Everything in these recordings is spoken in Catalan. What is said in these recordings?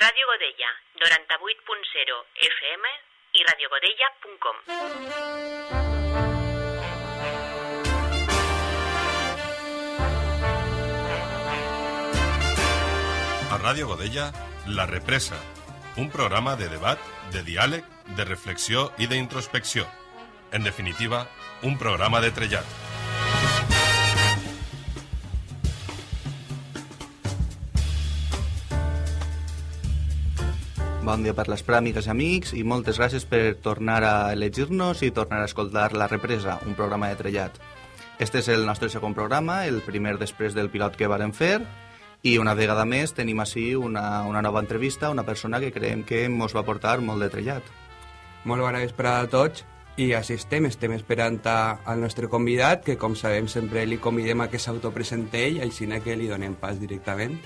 Ràdio Godella, 98.0 FM i radiogodella.com. A Ràdio Godella, La Represa, un programa de debat, de diàleg, de reflexió i d'introspecció. En definitiva, un programa de trellat. Bon dia per l'Esprà, amigues i amics, i moltes gràcies per tornar a elegir-nos i tornar a escoltar La Represa, un programa de trellat. Este és el nostre segon programa, el primer després del pilot que varen fer, i una vegada més tenim així una, una nova entrevista una persona que creiem que ens va portar molt de trellat. Molt bona vesprada a tots i així estem, estem esperant al nostre convidat, que com sabem sempre li convidem a que s'autopresente ell, així que li donem pas directament.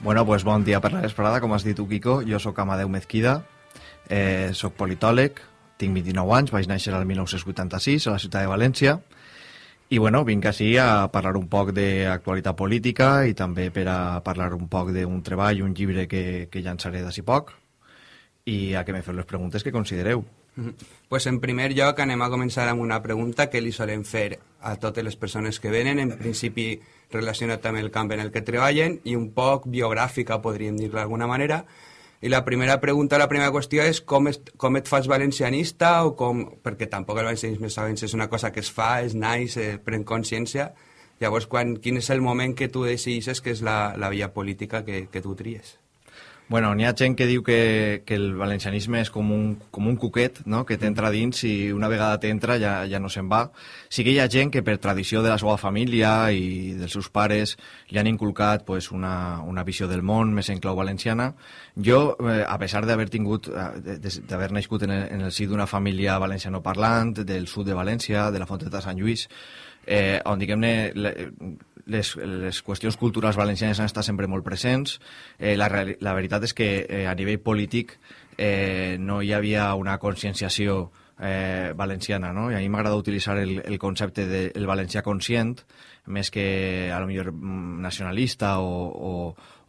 Bueno, pues bon dia per la vesprada, com has dit tu, Kiko. Jo sóc Amadeu Mezquida, eh, sóc politòleg, tinc 29 anys, vaig néixer al 1986 a la ciutat de València, i bueno, vinc així a parlar un poc d'actualitat política i també per a parlar un poc d'un treball, un llibre que, que llançaré d'ací poc, i a que me feu les preguntes que considereu. Pues en primer lloc anem a començar amb una pregunta que li solem fer a totes les persones que venen, en principi relacionat amb el camp en el que treballen i un poc biogràfica, podríem dir d'alguna manera. I la primera pregunta, la primera qüestió és com, es, com et fas valencianista o com... perquè tampoc el valencianisme sabem si és una cosa que es fa, es naix, eh, pren consciència. Llavors, quan, quin és el moment que tu decideixes que és la, la via política que, que tu tries? Bueno, n'hi ha gent que diu que, que el valencianisme és com un, com un cuquet, no? que t'entra dins i una vegada t'entra ja, ja no se'n va. Sí que hi ha gent que per tradició de la seva família i dels seus pares li han inculcat pues, una, una visió del món més en clau valenciana. Jo, eh, a pesar d'haver tingut, eh, d'haver nascut en el, en el si d'una família valencianoparlant, del sud de València, de la Fonteta Sant Lluís, eh, on diguem-ne les, les qüestions culturals valencianes han estat sempre molt presents. Eh, la, la veritat és que eh, a nivell polític eh, no hi havia una conscienciació eh, valenciana, no? I a mi m'agrada utilitzar el, el concepte del de, valencià conscient, més que a lo millor mm, nacionalista o, o,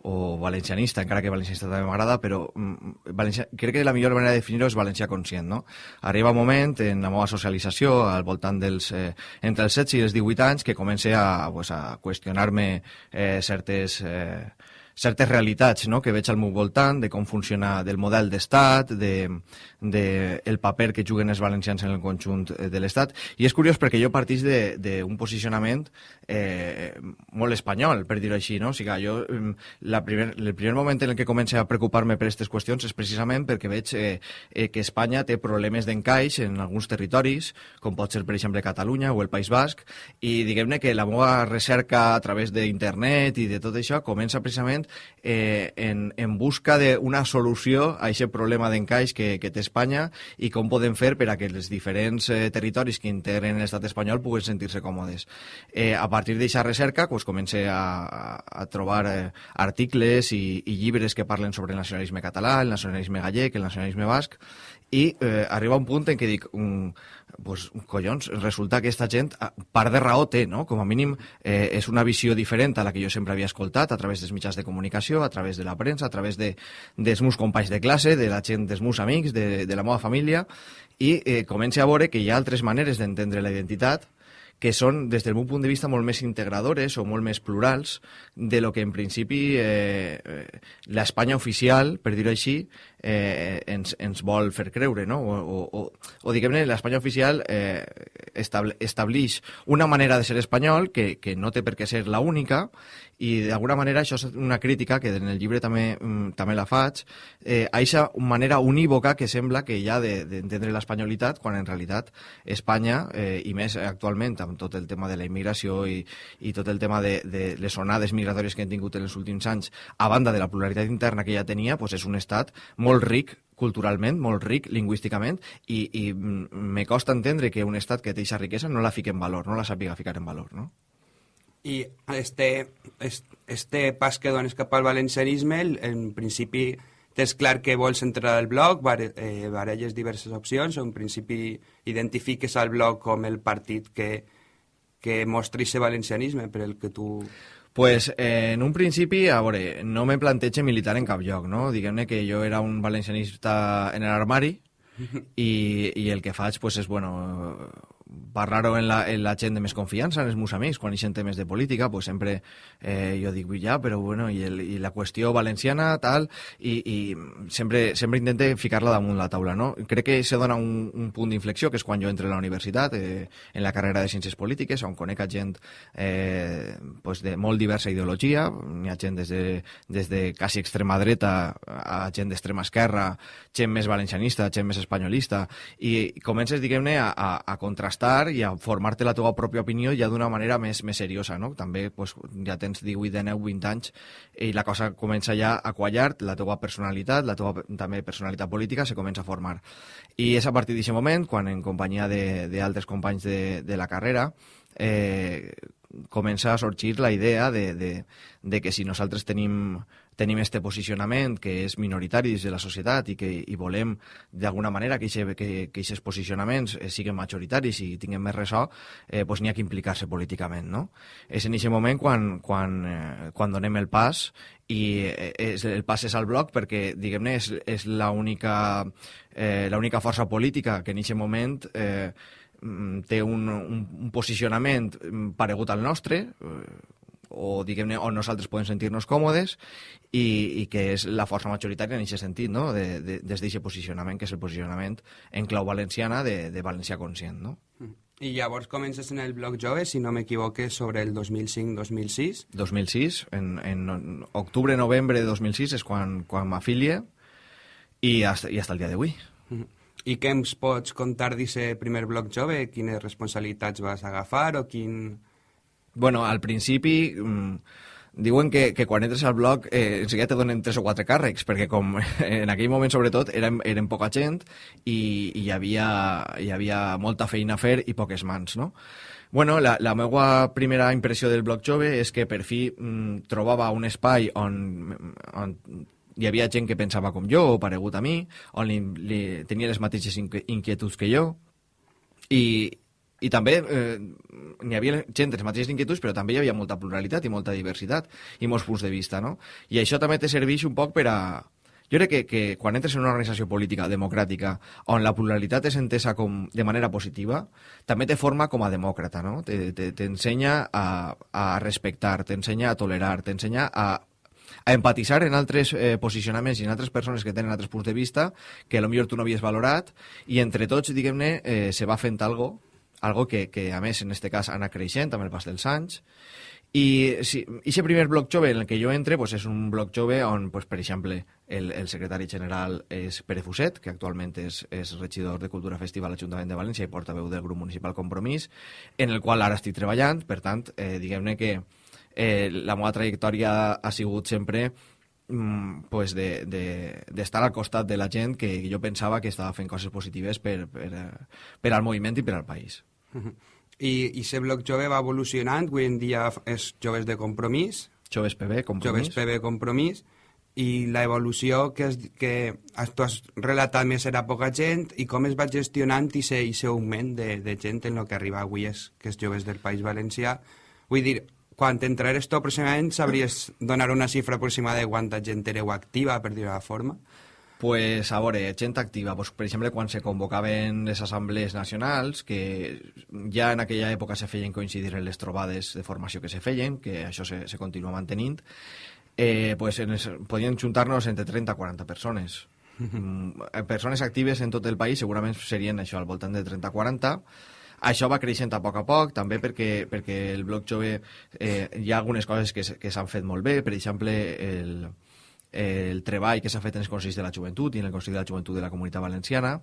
o valencianista, encara que valencianista també m'agrada, però mm, valencia... crec que la millor manera de definir-ho és valencià conscient, no? Arriba un moment en la meva socialització, al voltant dels... Eh, entre els 16 i els 18 anys, que comença a, pues, a qüestionar-me eh, certes... Eh, certes realitats no? que veig al meu voltant, de com funciona del model d'estat, de, de el paper que juguen els valencians en el conjunt eh, de l'estat. I és curiós perquè jo partís d'un posicionament eh, molt espanyol, per dir-ho així. No? O sigui, jo, mm, la primer, el primer moment en el que començo a preocupar-me per aquestes qüestions és precisament perquè veig eh, eh, que Espanya té problemes d'encaix en alguns territoris, com pot ser, per exemple, Catalunya o el País Basc, i diguem-ne que la meva recerca a través d'internet i de tot això comença precisament eh, en, en busca d'una solució a aquest problema d'encaix que, que té Espanya i com podem fer per a que els diferents eh, territoris que integren l'estat espanyol puguen sentir-se còmodes. Eh, a partir d'aquesta recerca pues, comencé a, a, trobar eh, articles i, i llibres que parlen sobre el nacionalisme català, el nacionalisme gallec, el nacionalisme basc, i eh, arriba un punt en què dic, mm, pues, collons, resulta que aquesta gent part de raó té, no? Com a mínim eh, és una visió diferent a la que jo sempre havia escoltat a través dels mitjans de comunicació, a través de la premsa, a través de, dels meus companys de classe, de la gent, dels meus amics, de, de la meva família, i eh, comença a veure que hi ha altres maneres d'entendre la identitat que són, des del meu punt de vista, molt més integradores o molt més plurals de lo que en principi eh, eh, l'Espanya oficial, per dir-ho així, eh, ens, ens vol fer creure, no? O, o, o, o diguem-ne, l'Espanya oficial eh, estable, establix una manera de ser espanyol que, que no té per què ser la única i d'alguna manera això és una crítica que en el llibre també, mm, també la faig eh, a aquesta manera unívoca que sembla que hi ha de- d'entendre l'espanyolitat quan en realitat Espanya eh, i més actualment amb tot el tema de la immigració i, i tot el tema de, de les onades migratòries que hem tingut en els últims anys a banda de la pluralitat interna que ja tenia doncs és un estat molt ric culturalment, molt ric lingüísticament i, i me costa entendre que un estat que té aquesta riquesa no la fique en valor, no la sàpiga ficar en valor, no? I este, es- este pas que dones cap al valencianisme, en principi tens clar que vols entrar al bare- eh, baralles diverses opcions, en principi identifiques al blog com el partit que, que mostra aquest valencianisme per el que tu... Pues eh, en un principi, a veure, no me planteja militar en cap lloc, no? Diguem-ne que jo era un valencianista en l'armari i, i el que faig pues, és, bueno, parlar-ho en, la, en la gent de més confiança, en els meus amics, quan hi temes de política, pues sempre eh, jo dic, ja, però bueno, i, el, i la qüestió valenciana, tal, i, i sempre, sempre intente ficar-la damunt la taula, no? Crec que se dona un, un punt d'inflexió, que és quan jo entro a la universitat, eh, en la carrera de Ciències Polítiques, on conec a gent eh, pues de molt diversa ideologia, n'hi ha gent des de, des de quasi extrema dreta a gent d'extrema esquerra, gent més valencianista, gent més espanyolista, i comences, diguem-ne, a, a, a contrastar i a formar-te la teva pròpia opinió ja d'una manera més, més seriosa, no? També pues, ja tens 18, 19, 20 anys i la cosa comença ja a quallar, la teva personalitat, la teva també personalitat política se comença a formar. I és a partir d'aquest moment, quan en companyia d'altres companys de, de la carrera, eh, comença a sorgir la idea de, de, de que si nosaltres tenim tenim este posicionament que és minoritari dins de la societat i que i volem d'alguna manera que aquests posicionaments eh, siguin majoritaris i tinguem més ressò, eh, pues n'hi ha que implicar-se políticament. No? És en aquest moment quan, quan, eh, quan donem el pas i eh, és, el pas és al bloc perquè, diguem-ne, és, és l'única eh, força política que en aquest moment eh, mm, té un, un, un posicionament mm, paregut al nostre, eh, o diguem-ne on nosaltres podem sentir-nos còmodes i, i que és la força majoritària en aquest sentit, no? de, de, des d'aquest posicionament, que és el posicionament en clau valenciana de, de València Conscient. No? Mm. I llavors comences en el blog jove, si no m'equivoque, sobre el 2005-2006. 2006, en, en octubre-novembre de 2006 és quan, quan m'afilie i hasta, i hasta el dia d'avui. Mm. I què ens pots contar d'aquest primer blog jove? Quines responsabilitats vas agafar o quin bueno, al principi mmm, diuen que, que quan entres al blog eh, enseguida te donen tres o quatre càrrecs, perquè com en aquell moment sobretot érem, érem poca gent i, i hi, havia, hi havia molta feina a fer i poques mans, no? Bueno, la, la meva primera impressió del blog jove és que per fi mmm, trobava un espai on, on hi havia gent que pensava com jo o paregut a mi, on li, li, tenia les mateixes inquietuds que jo i, i també eh, n'hi havia gent de les mateixes inquietuds, però també hi havia molta pluralitat i molta diversitat i molts punts de vista, no? I això també te serveix un poc per a... Jo crec que, que quan entres en una organització política democràtica on la pluralitat és entesa com de manera positiva, també te forma com a demòcrata, no? T'ensenya a, a respectar, t'ensenya a tolerar, t'ensenya a a empatitzar en altres eh, posicionaments i en altres persones que tenen altres punts de vista que potser tu no havies valorat i entre tots, diguem-ne, eh, se va fent algo algo que, que a més en aquest cas anat creixent amb el pas dels anys i si, aquest primer bloc jove en el que jo entre pues, és un bloc jove on, pues, per exemple, el, el secretari general és Pere Fuset, que actualment és, és regidor de Cultura Festiva a l'Ajuntament de València i portaveu del grup municipal Compromís, en el qual ara estic treballant, per tant, eh, diguem-ne que eh, la meva trajectòria ha sigut sempre mm, pues de, de, d'estar al costat de la gent que jo pensava que estava fent coses positives per, per, per al moviment i per al país. I, I ser bloc jove va evolucionant, avui en dia és Joves de Compromís. Joves PB, Compromís. Joves PB, Compromís. I la evolució que, és, que tu has relatat més era poca gent i com es va gestionant i aquest augment de, de gent en el que arriba avui és, que és Joves del País Valencià. Vull dir, quan t'entrares tu aproximadament sabries donar una xifra aproximada de quanta gent éreu activa, per dir-ho forma? Pues, a veure, gent activa, pues, per exemple, quan se convocaven les assemblees nacionals, que ja en aquella època se feien coincidir en les trobades de formació que se feien, que això se, se continua mantenint, eh, pues, en es, podien juntar-nos entre 30 i 40 persones. Mm, persones actives en tot el país segurament serien això, al voltant de 30-40, això va creixent a poc a poc, també perquè, perquè el bloc jove eh, hi ha algunes coses que, que s'han fet molt bé, per exemple, el, el treball que s'ha fet en els Consells de la Joventut i en el Consell de la Joventut de la Comunitat Valenciana,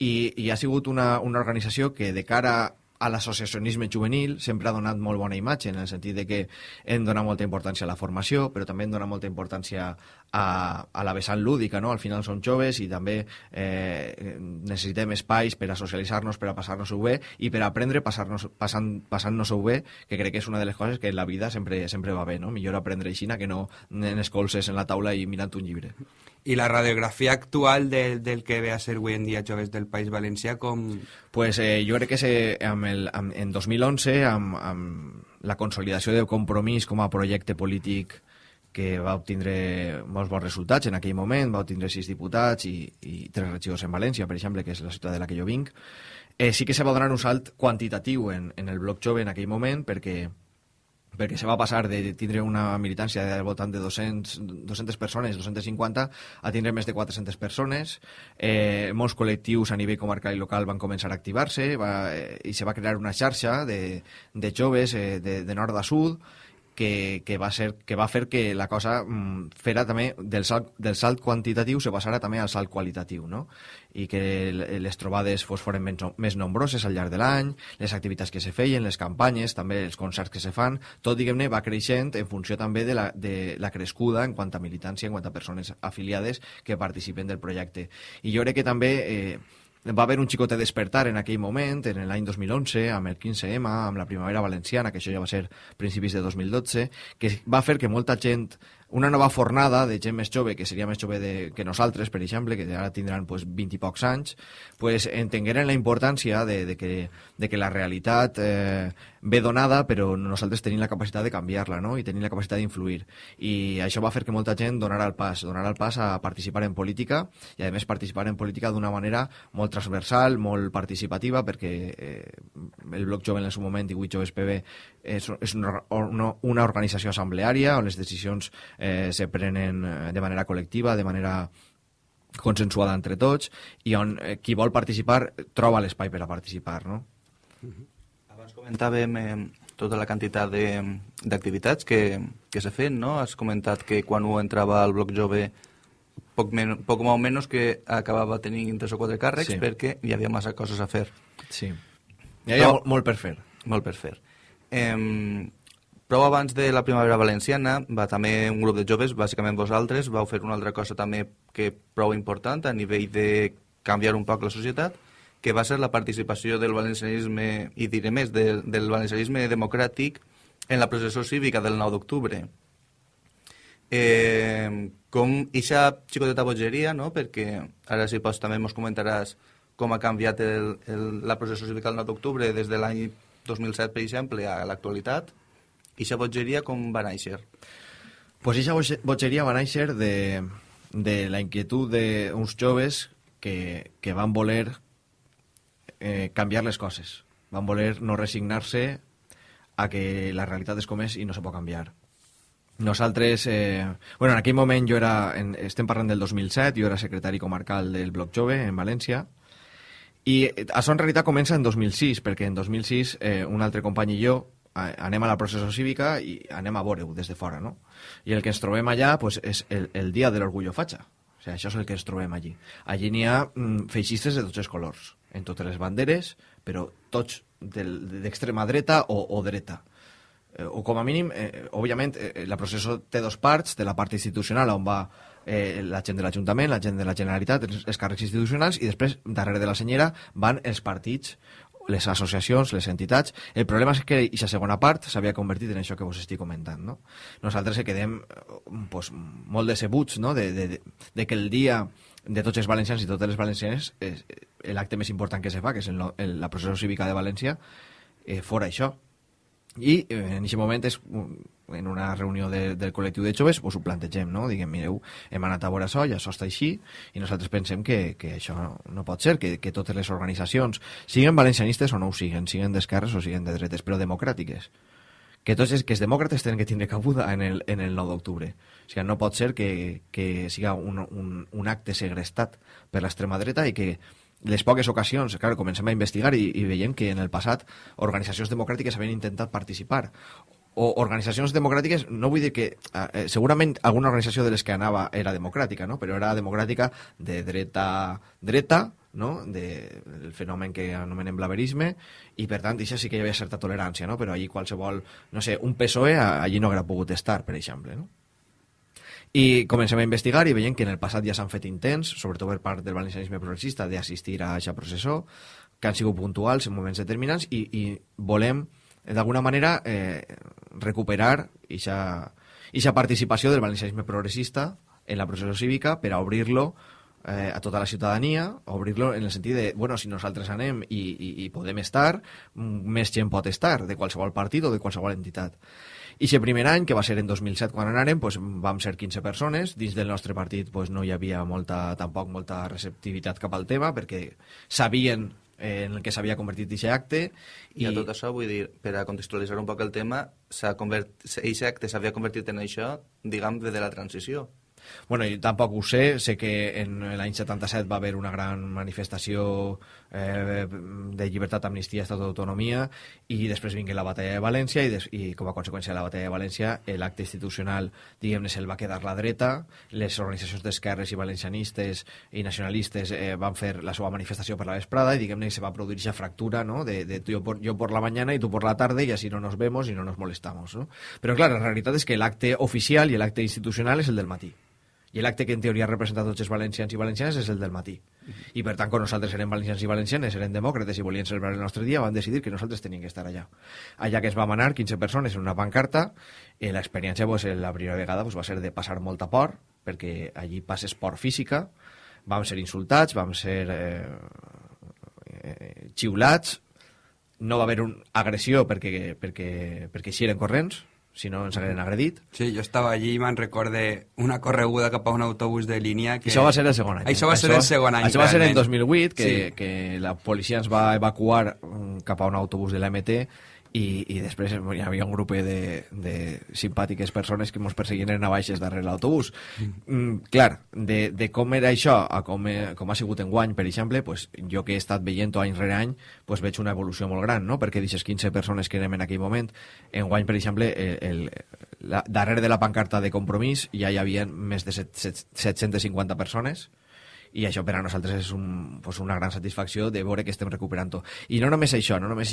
i, i ha sigut una, una organització que de cara a l'associacionisme juvenil sempre ha donat molt bona imatge, en el sentit de que hem donat molta importància a la formació, però també hem donat molta importància a, a la vessant lúdica, no? Al final som joves i també eh, necessitem espais per a socialitzar-nos, per a passar-nos-ho bé i per a aprendre passar-nos-ho passant, bé, que crec que és una de les coses que en la vida sempre, sempre va bé, no? Millor aprendre així que no en escolces en la taula i mirant un llibre. I la radiografia actual de, del que ve a ser avui en dia Joves del País Valencià, com... Pues eh, jo crec que se, amb el, amb, en 2011, amb, amb, la consolidació del compromís com a projecte polític que va obtindre molts bons resultats en aquell moment, va obtindre sis diputats i, i tres regidors en València, per exemple, que és la ciutat de la que jo vinc. Eh, sí que se va donar un salt quantitatiu en, en el bloc jove en aquell moment perquè perquè se va passar de tindre una militància de voltant de 200, 200 persones, 250, a tindre més de 400 persones. Eh, molts col·lectius a nivell comarcal i local van començar a activar-se eh, i se va crear una xarxa de, de joves eh, de, de nord a sud que, que, va ser, que va fer que la cosa mm, fera també del salt, del salt quantitatiu se passara també al salt qualitatiu, no? i que les trobades fos foren més, nombroses al llarg de l'any, les activitats que se feien, les campanyes, també els concerts que se fan, tot, diguem-ne, va creixent en funció també de la, de la crescuda en quant a militància, en quant a persones afiliades que participen del projecte. I jo crec que també eh, va haver un xicote despertar en aquell moment, en l'any 2011, amb el 15M, amb la primavera valenciana, que això ja va ser principis de 2012, que va fer que molta gent una nova fornada de gent més jove, que seria més jove de, que nosaltres, per exemple, que ara tindran pues, 20 i pocs anys, pues, entengueren la importància de, de, que, de que la realitat eh, ve donada, però nosaltres tenim la capacitat de canviar-la no? i tenim la capacitat d'influir. I això va fer que molta gent donara el pas, donara el pas a participar en política i, a més, participar en política d'una manera molt transversal, molt participativa, perquè eh, el Bloc Jove en el seu moment, 18 Joves PB, és, és una, una, una organització assembleària on les decisions eh, se prenen eh, de manera col·lectiva, de manera consensuada entre tots i on eh, qui vol participar troba l'espai per a participar, no? Abans comentàvem eh, tota la quantitat d'activitats que, que s'ha fet, no? Has comentat que quan ho entrava al bloc jove poc, men poc o menys que acabava tenint tres o quatre càrrecs sí. perquè hi havia massa coses a fer. Sí. Hi havia Però, molt per fer. Molt per fer. Eh, Prou abans de la primavera valenciana va també un grup de joves, bàsicament vosaltres, vau fer una altra cosa també que prou important a nivell de canviar un poc la societat, que va ser la participació del valencianisme, i diré més, de, del valencianisme democràtic en la processó cívica del 9 d'octubre. Eh, com ixa xicoteta bogeria, no? perquè ara si pots també ens comentaràs com ha canviat el, el, la processó cívica del 9 d'octubre des de l'any 2007, per exemple, a l'actualitat, i aquesta bogeria com va néixer? Pues aquesta bogeria va néixer de, de la inquietud d'uns joves que, que van voler eh, canviar les coses. Van voler no resignar-se a que la realitat és com és i no se pot canviar. Nosaltres, eh, bueno, en aquell moment jo era, en, estem parlant del 2007, jo era secretari comarcal del Bloc Jove en València, i això en realitat comença en 2006, perquè en 2006 eh, un altre company i jo anem a la processó cívica i anem a veure-ho des de fora, no? I el que ens trobem allà pues, és el, el dia de l'orgullo fatxa. O sigui, això és el que ens trobem allí. Allí n'hi ha mm, feixistes de tots els colors, en totes les banderes, però tots d'extrema dreta o, o dreta. Eh, o com a mínim, eh, òbviament, eh, la processó té dos parts, de la part institucional on va eh, la gent de l'Ajuntament, la gent de la Generalitat, els, els càrrecs institucionals, i després, darrere de la senyera, van els partits les associacions, les entitats. El problema és que aquesta segona part s'havia convertit en això que vos estic comentant. No? Nosaltres quedem pues, molt decebuts no? de, de, de que el dia de tots els valencians i totes les valencianes l'acte més important que se fa, que és el, el, la processó cívica de València, eh, fora això. I eh, en aquest moment és en una reunió de, del col·lectiu de joves pues ho plantegem, no? Diguem, mireu, hem anat a veure això, ja això està així, i nosaltres pensem que, que això no, no pot ser, que, que totes les organitzacions, siguin valencianistes o no ho siguin, siguin d'esquerres o siguin de dretes, però democràtiques, que tots els, que els demòcrates tenen que tindre cabuda en el, en el 9 d'octubre. O sigui, no pot ser que, que siga un, un, un acte segrestat per l'extrema dreta i que les poques ocasions, clar, comencem a investigar i, i veiem que en el passat organitzacions democràtiques havien intentat participar o organitzacions democràtiques, no vull dir que eh, segurament alguna organització de les que anava era democràtica, no? però era democràtica de dreta dreta, no? de, el fenomen que anomenem blaverisme, i per tant, això sí que hi havia certa tolerància, no? però allí qualsevol, no sé, un PSOE allí no hauria pogut estar, per exemple. No? I comencem a investigar i veiem que en el passat ja s'han fet intents, sobretot per part del valencianisme progressista, d'assistir a aquesta processó, que han sigut puntuals en moments determinants, i, i volem d'alguna manera eh, recuperar aquesta participació del valencianisme progressista en la processó cívica per a obrir-lo eh, a tota la ciutadania, obrir-lo en el sentit de, bueno, si nosaltres anem i, i, i podem estar, més gent pot estar, de qualsevol partit o de qualsevol entitat. I aquest primer any, que va ser en 2007 quan anàrem, pues, vam ser 15 persones. Dins del nostre partit pues, no hi havia molta, tampoc molta receptivitat cap al tema, perquè sabien eh, en el que s'havia convertit aquest acte. I, I a tot això, vull dir, per a contextualitzar un poc el tema, aquest acte s'havia convertit en això, diguem, de la transició. Bueno, jo tampoc ho sé, sé que en l'any 77 va haver una gran manifestació eh, de llibertat, amnistia, estat d'autonomia i després vingué la batalla de València i, des, i com a conseqüència de la batalla de València l'acte institucional, diguem-ne, se'l va quedar la dreta, les organitzacions d'esquerres i valencianistes i nacionalistes eh, van fer la seva manifestació per la vesprada i diguem-ne se va produir aquesta fractura no? de, de jo, por, jo por la mañana y tú por la tarde y así no nos vemos y no nos molestamos. ¿no? Però clar, la realitat és que l'acte oficial i l'acte institucional és el del matí i l'acte que en teoria representa tots els valencians i valencianes és el del matí. I per tant, quan nosaltres érem valencians i valencianes, érem demòcrates i volien celebrar el nostre dia, van decidir que nosaltres teníem que estar allà. Allà que es va manar 15 persones en una pancarta, eh, l'experiència pues, la primera vegada pues, va ser de passar molta por, perquè allí passes por física, vam ser insultats, vam ser eh, eh, xiulats, no va haver una agressió perquè, perquè, perquè així eren corrents, si no ens hagueren agredit. Sí, jo estava allí i me'n recorde una correguda cap a un autobús de línia que... Això va ser el segon any. Això va ser el segon any, Això va ser en realment. 2008, que, Sí. que la policia ens va evacuar mm, cap a un autobús de l'MT i, i després hi havia un grup de, de simpàtiques persones que ens perseguien en baixes darrere l'autobús. Mm, clar, de, de com era això a com, he, com ha sigut en guany, per exemple, pues, jo que he estat veient any rere any, pues, veig una evolució molt gran, no? perquè d'aquestes 15 persones que érem en aquell moment, en guany, per exemple, el, el, la, darrere de la pancarta de compromís ja hi havia més de set, set, 750 persones, i això per a nosaltres és un, pues una gran satisfacció de veure que estem recuperant-ho. I no només això, no només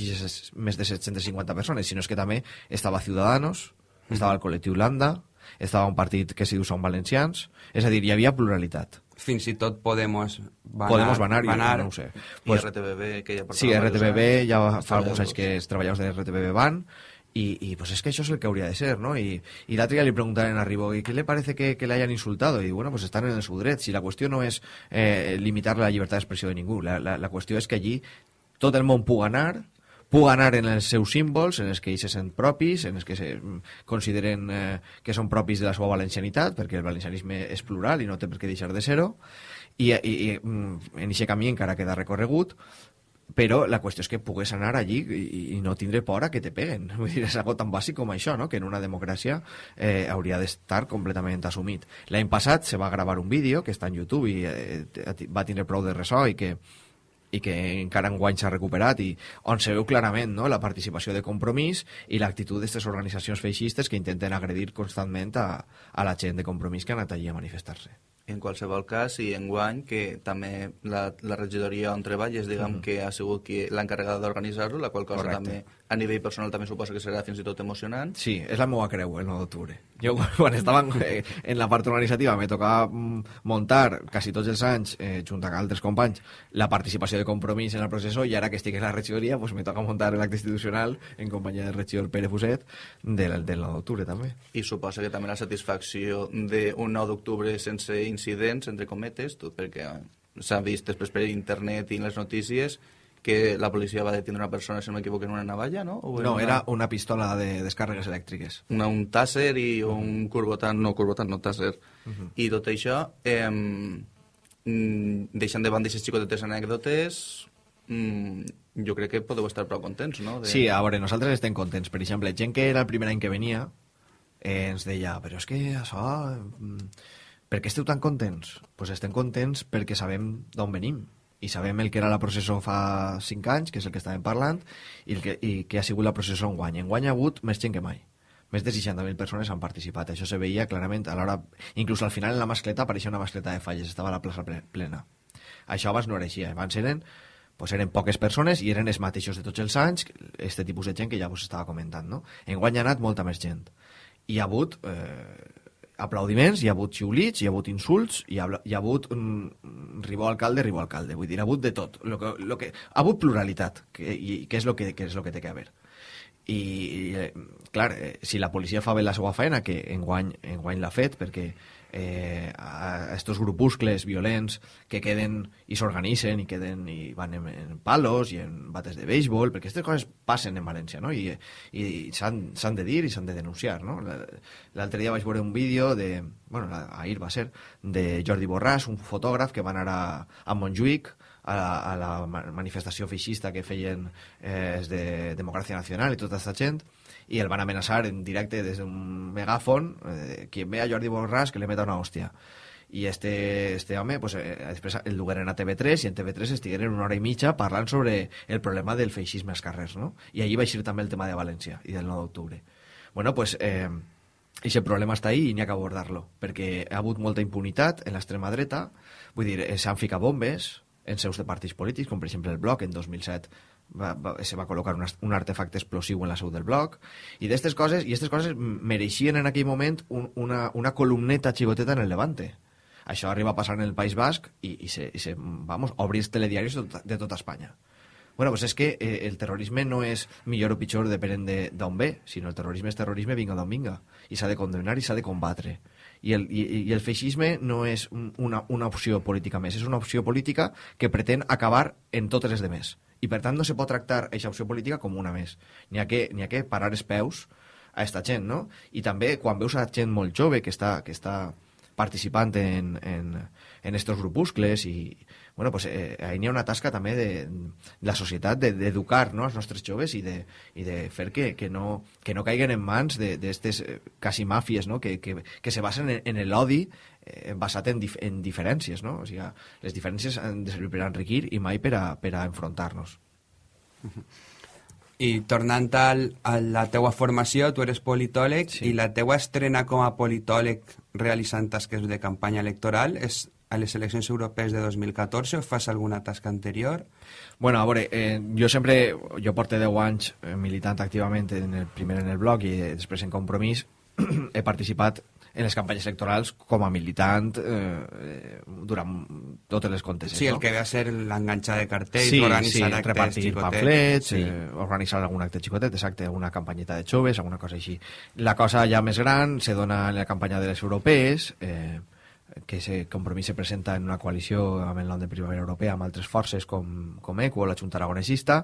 més de 750 persones, sinó és que també estava Ciudadanos, estava el col·lectiu Landa, estava un partit que s'hi diu Som Valencians, és a dir, hi havia pluralitat. Fins i tot Podemos va Podemos banar, jo banar. no ho sé. I Pues, RTBB, que ja portava sí, RTBB, anys, ja fa alguns anys que els treballadors de RTBB van, y, y pues es que eso es el que habría de ser, ¿no? Y, y día le preguntaron a Ribó, ¿y qué le parece que, que le hayan insultado? Y bueno, pues están en el dret. Si la cuestión no es eh, limitar la llibertat d'expressió de ningú, la, la, la qüestió és que allí tot el món pugui anar, pugui anar en els seus símbols, en els que ells se sent propis, en els que se mm, consideren eh, que són propis de la seva valencianitat, perquè el valencianisme és plural i no té per què deixar de ser-ho, i, i, i mm, en aquest camí encara queda recorregut, però la qüestió és que pugues anar allí i, i no tindre por a que te peguen. Vull dir, és algo tan bàsic com això, no? que en una democràcia eh, hauria d'estar completament assumit. L'any passat se va gravar un vídeo que està en YouTube i eh, va tindre prou de ressò i que i que encara enguany s'ha recuperat i on se veu clarament no? la participació de compromís i l'actitud d'aquestes organitzacions feixistes que intenten agredir constantment a, a la gent de compromís que ha anat allí a manifestar-se. En qualsevol cas, i en guany, que també la, la regidoria on treballes, diguem que ha sigut l'encarregada d'organitzar-lo, la qual cosa Correcte. també, a nivell personal, també suposa que serà fins i tot emocionant. Sí, és la meva creu, el 9 d'octubre. Jo, quan estava en, eh, en la part organitzativa, me tocava mm, muntar, quasi tots els anys, eh, junt amb altres companys, la participació de compromís en el procés, i ara que estic en la regidoria, pues, me toca muntar l'acte institucional en companyia del regidor Pere Fuset del, del 9 d'octubre, també. I suposa que també la satisfacció d'un 9 d'octubre sense incidents, entre cometes, tot perquè s'ha vist després per internet i en les notícies que la policia va detenir una persona, si no m'equivoco, en una navalla, no? O No, una, era una pistola de descàrregues elèctriques. una, un tàsser i un curvotant, no, curvotant, no tàsser. I tot això, eh, deixant de banda aquestes xicotetes anècdotes, mm, jo crec que podeu estar prou contents, no? De... Sí, a veure, nosaltres estem contents. Per exemple, gent que era el primer any que venia eh, ens deia, però és que això... mm, Per què esteu tan contents? Doncs pues estem contents perquè sabem d'on venim i sabem el que era la processó fa 5 anys, que és el que estàvem parlant, i, el que, i que ha sigut la processó en guany. En guany ha hagut més gent que mai. Més de 60.000 persones han participat. Això se veia clarament a l'hora... Inclús al final en la mascleta apareixia una mascleta de falles, estava la plaça ple- plena. Això abans no era així. Abans eren, pues eren poques persones i eren els mateixos de tots els anys, este tipus de gent que ja vos estava comentant. No? En guany ha anat molta més gent. Hi ha hagut eh, aplaudiments, hi ha hagut xiulits, hi ha hagut insults, hi ha, hi ha hagut mm, ribó alcalde, ribó alcalde. Vull dir, ha hagut de tot. Lo que, lo que, ha hagut pluralitat, que, i, que, és lo que, que és lo que té que haver. I, i eh, clar, eh, si la policia fa bé la seva feina, que enguany, enguany l'ha fet, perquè eh, a estos grupuscles violents que queden i s'organitzen i queden i van en, en palos i en bates de béisbol, perquè aquestes coses passen en València, no? I, i s'han de dir i s'han de denunciar, no? L'altre dia vaig veure un vídeo de, bueno, ahir va ser, de Jordi Borràs, un fotògraf que va anar a, a Montjuïc a la, a la manifestació feixista que feien eh, de Democràcia Nacional i tota aquesta gent, i el van amenaçar en directe des d'un megàfon, eh, qui ve a Jordi Borràs que le meta una hòstia. I este, este home, pues, eh, després el dugueren a TV3 i en TV3 estigueren una hora i mitja parlant sobre el problema del feixisme als carrers, no? I allí va eixir també el tema de València i del 9 d'octubre. Bueno, pues, eh, aquest problema està ahí i n'hi ha que abordar-lo, perquè ha hagut molta impunitat en l'extrema dreta, vull dir, eh, s'han ficat bombes en seus de partits polítics, com per exemple el Bloc en 2007 va, va, se va col·locar un, un artefacte explosiu en la seu del bloc i d'aquestes coses, i aquestes coses mereixien en aquell moment un, una, una columneta xigoteta en el Levante això arriba a passar en el País Basc i, i, se, i se, vamos, obrir els telediaris de, tot, de tota Espanya Bueno, pues és que eh, el terrorisme no és millor o pitjor depenent d'on de, ve, sinó el terrorisme és terrorisme vinga d'on vinga. I s'ha de condenar i s'ha de combatre. I el, i, i el feixisme no és una, una opció política més, és una opció política que pretén acabar en totes les demés i per tant no se pot tractar aquesta opció política com una més. N'hi ha, que, ha que parar els peus a aquesta gent, no? I també quan veus a gent molt jove que està, que està participant en, en, en estos grupuscles i, bueno, pues, eh, ahí n'hi ha una tasca també de, de la societat d'educar no, els nostres joves i de, i de fer que, que, no, que no caiguen en mans d'aquestes eh, quasi màfies no? que, que, que se basen en, en l'odi eh, basat en, dif en diferències. No? O sigui, les diferències han de servir per a enriquir i mai per a, per a enfrontar-nos. I tornant al, a la teua formació, tu eres politòleg sí. i la teua estrena com a politòleg realitzant tasques de campanya electoral és a les eleccions europees de 2014 o fas alguna tasca anterior? Bueno, a veure, eh, jo sempre, jo porto 10 anys eh, militant activament en el, primer en el blog i després en Compromís, he participat en les campanyes electorals com a militant eh, durant totes les conteses. Sí, el no? que ve a ser l'enganxar de cartells, sí, organitzar sí, actes repartir xicotets. pamflets, sí. eh, organitzar algun acte xicotet, exacte, una campanyeta de joves, alguna cosa així. La cosa ja més gran se dona en la campanya de les europees, eh, que ese compromís se presenta en una coalició amb el nom de Primavera Europea amb altres forces com, com ECO la Junta Aragonesista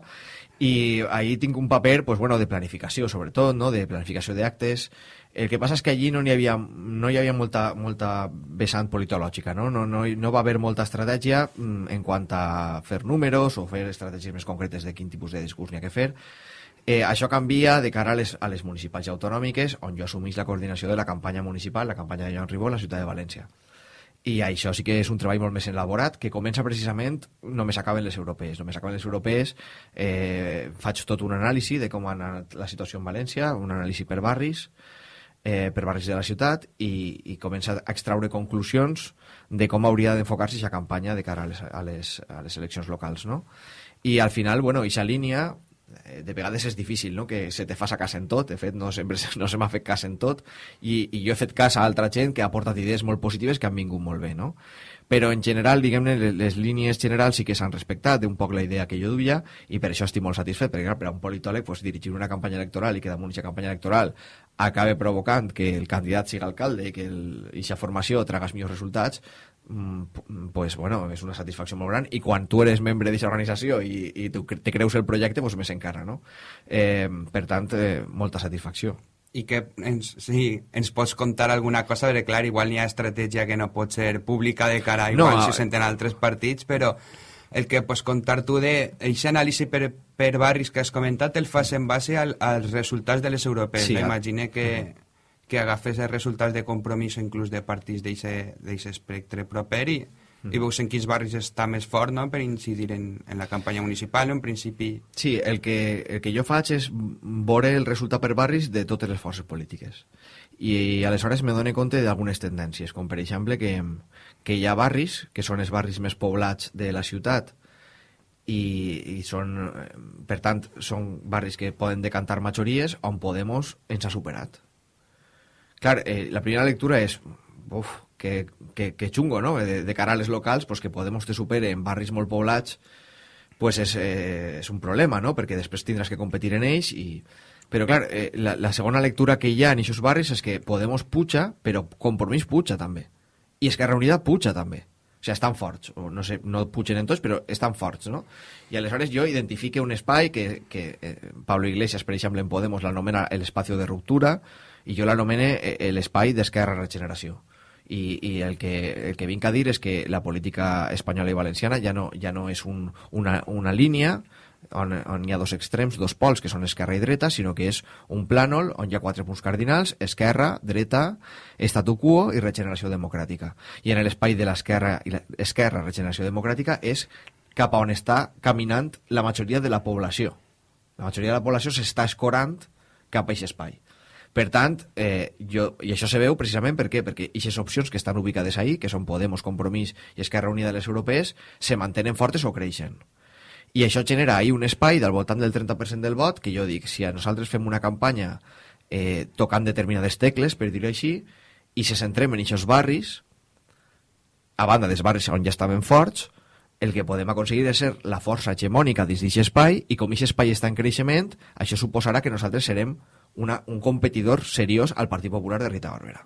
i ahí tinc un paper pues, bueno, de planificació sobretot, no? de planificació d'actes el que passa és que allí no hi havia, no hi havia molta, molta vessant politològica, no? No, no, no va haver molta estratègia mm, en quant a fer números o fer estratègies més concretes de quin tipus de discurs n'hi ha que fer. Eh, això canvia de cara a les, a les municipals i autonòmiques, on jo assumís la coordinació de la campanya municipal, la campanya de Joan Ribó, a la ciutat de València i això sí que és un treball molt més elaborat que comença precisament només acaben les europees només acaben les europees eh, faig tot un anàlisi de com ha anat la situació en València un anàlisi per barris eh, per barris de la ciutat i, i comença a extraure conclusions de com hauria d'enfocar-se aquesta campanya de cara a les, a les, a les eleccions locals no? i al final, bueno, aquesta línia de vegades és difícil no? que se te fas a casa en tot de fet no sempre no se m'ha fet cas en tot i, i jo he fet cas a altra gent que ha portat idees molt positives que han vingut molt bé no? però en general, diguem-ne, les línies generals sí que s'han respectat un poc la idea que jo duia i per això estic molt satisfet, perquè clar, per a un politòleg pues, dirigir una campanya electoral i que damunt aquesta campanya electoral acabe provocant que el candidat sigui alcalde i que aquesta formació traga els millors resultats pues bueno, és una satisfacció molt gran i quan tu eres membre d'aquesta organització i, i tu te creus el projecte, pues més encara, no? Eh, per tant, eh, molta satisfacció. I que ens, sí, ens pots contar alguna cosa, perquè clar, igual hi ha estratègia que no pot ser pública de cara igual no, si senten altres partits, però el que pots contar tu de aquest anàlisi per, per barris que has comentat el fas en base al, als resultats de les europees. Sí, M'imagine que, uh -huh que agafes els resultats de compromís inclús de partits d'aquest espectre proper i, mm. i veus en quins barris està més fort no? per incidir en, en la campanya municipal en principi... Sí, el que, el que jo faig és veure el resultat per barris de totes les forces polítiques i, i aleshores me dono compte d'algunes tendències, com per exemple que, que hi ha barris, que són els barris més poblats de la ciutat, i, i són, per tant, són barris que poden decantar majories on Podemos ens ha superat Clar, eh, la primera lectura és... Uf, que, que, que xungo, no? De, de cara a les locals, pues, que Podemos te supere en barris molt poblats, pues és, eh, és un problema, no? Perquè després tindràs que competir en ells i... Però, clar, eh, la, la segona lectura que hi ha en aquests barris és que Podemos puja, però Compromís puja també. i Esquerra Unida puja també. O sigui, estan forts, o no sé, no pugen en tots, però estan forts, no? I aleshores jo identifique un espai que, que eh, Pablo Iglesias, per exemple, en Podemos l'anomena l'espai de ruptura, i jo l'anomene eh, l'espai d'Esquerra Regeneració. I, i el, que, el que vinc a dir és que la política espanyola i valenciana ja no, ja no és un, una, una línia, on, on hi ha dos extrems, dos pols, que són esquerra i dreta, sinó que és un plànol on hi ha quatre punts cardinals, esquerra, dreta, estatu quo i regeneració democràtica. I en l'espai de l'esquerra i l'esquerra, regeneració democràtica, és cap a on està caminant la majoria de la població. La majoria de la població s'està escorant cap a aquest espai. Per tant, eh, jo, i això se veu precisament per què? perquè aquestes opcions que estan ubicades ahí, que són Podemos, Compromís i Esquerra Unida de les Europees, se mantenen fortes o creixen. I això genera ahir un espai del voltant del 30% del vot, que jo dic, si a nosaltres fem una campanya eh, tocant determinades tecles, per dir-ho així, i se centrem en aquests barris, a banda dels barris on ja estaven forts, el que podem aconseguir és ser la força hegemònica dins d'aquest espai, i com aquest espai està en creixement, això suposarà que nosaltres serem una, un competidor seriós al Partit Popular de Rita Barberà.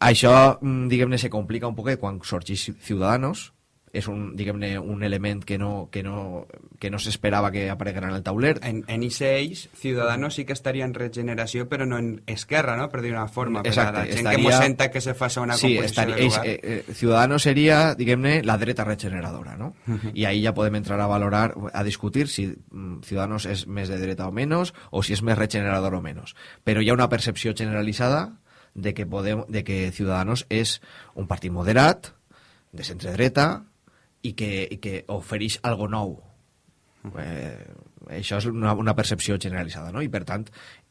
Això, mm, diguem-ne, se complica un poquet quan sorgeix Ciudadanos, és un, diguem-ne, un element que no, que no, que no s'esperava que apareguera en el tauler. En, en IC6, Ciudadanos sí que estaria en regeneració, però no en Esquerra, no? Per dir una forma. Exacte, per a la gent estaria- que mos senta que se faça una Sí, estaria, de ells, eh, eh, Ciudadanos seria, diguem-ne, la dreta regeneradora, no? I ahí ja podem entrar a valorar, a discutir si mm, Ciudadanos és més de dreta o menys, o si és més regenerador o menys. Però hi ha una percepció generalitzada de que, podem, de que Ciudadanos és un partit moderat, de centre-dreta, i que, i que ofereix algo nou. Eh, això és una, una percepció generalitzada, no? I per tant,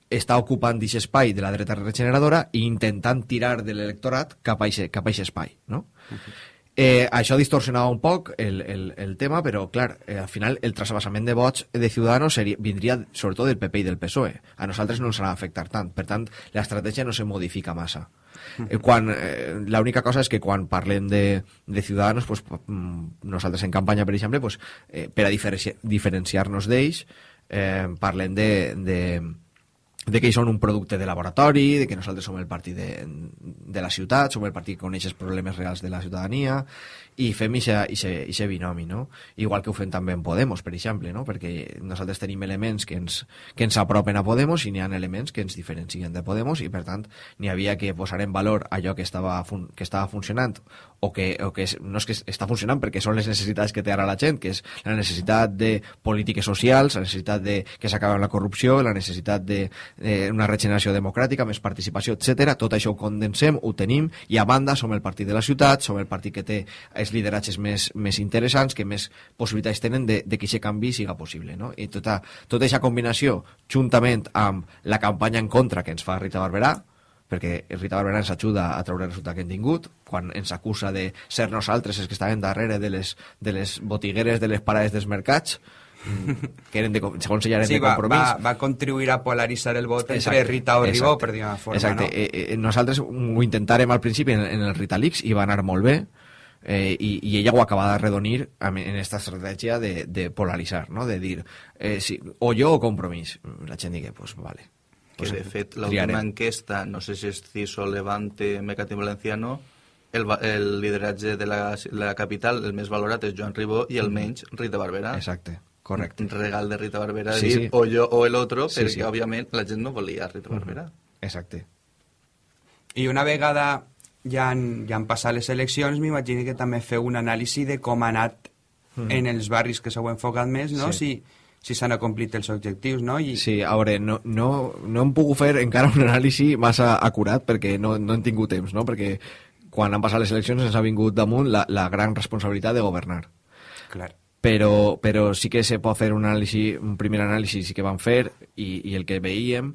està ocupant aquest espai de la dreta regeneradora i intentant tirar de l'electorat cap a aquest a espai, no? Eh, això distorsionava un poc el, el, el tema, però, clar, eh, al final el trasbassament de vots de Ciudadanos seria, vindria sobretot del PP i del PSOE. A nosaltres no ens ha afectar tant. Per tant, l'estratègia no se modifica massa. Eh, quan, eh, L'única cosa és que quan parlem de, de Ciudadanos, pues, mm, nosaltres en campanya, per exemple, pues, eh, per a diferenci diferenciar-nos d'ells, eh, parlem de, de, de que ells són un producte de laboratori, de que nosaltres som el partit de, de la ciutat, som el partit que coneix els problemes reals de la ciutadania, i fem aquest binomi, no? Igual que ho fem també en Podemos, per exemple, no? Perquè nosaltres tenim elements que ens, que ens apropen a Podemos i n'hi ha elements que ens diferencien de Podemos i, per tant, n'hi havia que posar en valor allò que estava, que estava funcionant o que, o que no és que està funcionant perquè són les necessitats que té ara la gent, que és la necessitat de polítiques socials, la necessitat de que s'acabi la corrupció, la necessitat de, de regeneració democràtica, més participació, etc. Tot això ho condensem, ho tenim, i a banda som el partit de la ciutat, som el partit que té els lideratges més, més interessants, que més possibilitats tenen de, de que aquest canvi siga possible. No? I tota, tota aquesta combinació, juntament amb la campanya en contra que ens fa Rita Barberà, perquè Rita Barberà ens ajuda a treure el resultat que hem tingut, quan ens acusa de ser nosaltres els que estaven darrere de les, de les botigueres de les parades dels mercats, mm, que eren de, segons ella eren Sí, de va, compromís. va, va contribuir a polaritzar el vot entre Exacte, Rita o Ribó, per dir una forma, exacte. no? Eh, eh, nosaltres ho intentàrem al principi en, en el Ritalix i va anar molt bé, eh, i, i ella ho acaba de redonir en aquesta estratègia de, de polaritzar, no? de dir eh, si, o jo o compromís. La gent digui, pues vale. que Pues de fet l'última enquesta, no sé si és CISO, Levante, Mecati Valenciano, el, el lideratge de la, la capital, el més valorat és Joan Ribó i el menys Rita Barberà. Exacte, correcte. Regal de Rita Barberà Sí, dir sí. o jo o el otro, Sí, perquè sí. òbviament la gent no volia Rita Barberà. Exacte. I una vegada ja han, ja han passat les eleccions, m'imagino que també feu un anàlisi de com ha anat en els barris que s'heu enfocat més, no? Mm. Sí. Si, si s'han acomplit els objectius, no? I, Sí, a veure, no, no, no hem pogut fer encara un anàlisi massa acurat perquè no, no hem tingut temps, no? Perquè quan han passat les eleccions ens ha vingut damunt la, la gran responsabilitat de governar. Clar. però, però sí que se pot fer un, anàlisi, un primer anàlisi sí que van fer i, i el que veiem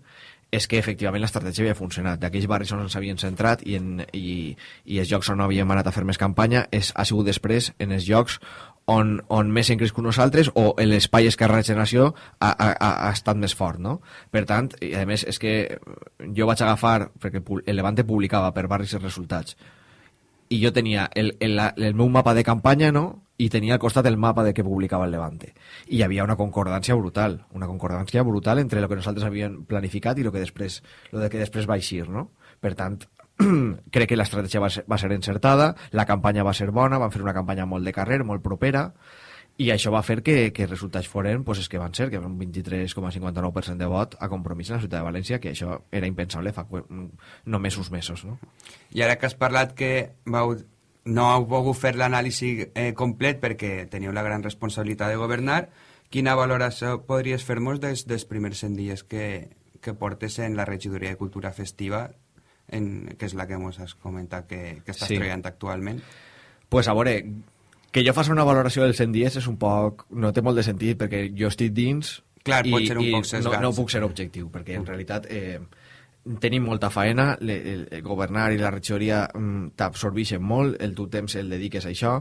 és que efectivament l'estratègia havia funcionat. D'aquells barris on ens havien centrat i, en, i, i els llocs on no havíem anat a fer més campanya és, ha sigut després en els llocs on, on més hem crescut nosaltres o l'espai Esquerra Regeneració ha, ha, ha estat més fort, no? Per tant, i a més és que jo vaig agafar, perquè el Levante publicava per barris els resultats, i jo tenia el, el, el meu mapa de campanya, no?, i tenia al costat el mapa de que publicava el Levante. I hi havia una concordància brutal, una concordància brutal entre el que nosaltres havíem planificat i el que després, lo de que després va eixir, no? Per tant, crec que l'estratègia va, ser, va ser encertada, la campanya va ser bona, van fer una campanya molt de carrer, molt propera, i això va fer que, que resultats foren pues, és que van ser, que un 23,59% de vot a compromís en la ciutat de València, que això era impensable fa només uns mesos. No? I ara que has parlat que vau, no heu pogut fer l'anàlisi eh, complet perquè teniu la gran responsabilitat de governar, quina valoració podries fer-nos des dels primers 100 dies que, que portes en la regidoria de cultura festiva en, que és la que ens has comentat que, que estàs sí. treballant actualment? pues a veure, que jo faci una valoració del 100 dies és un poc... no té molt de sentit, perquè jo estic dins Clar, i, pot ser un poc sesgat. No, no puc ser objectiu, perquè en realitat eh, tenim molta faena, le, el, el governar i la regidoria mm, t'absorbeixen molt, el tu temps el dediques a això,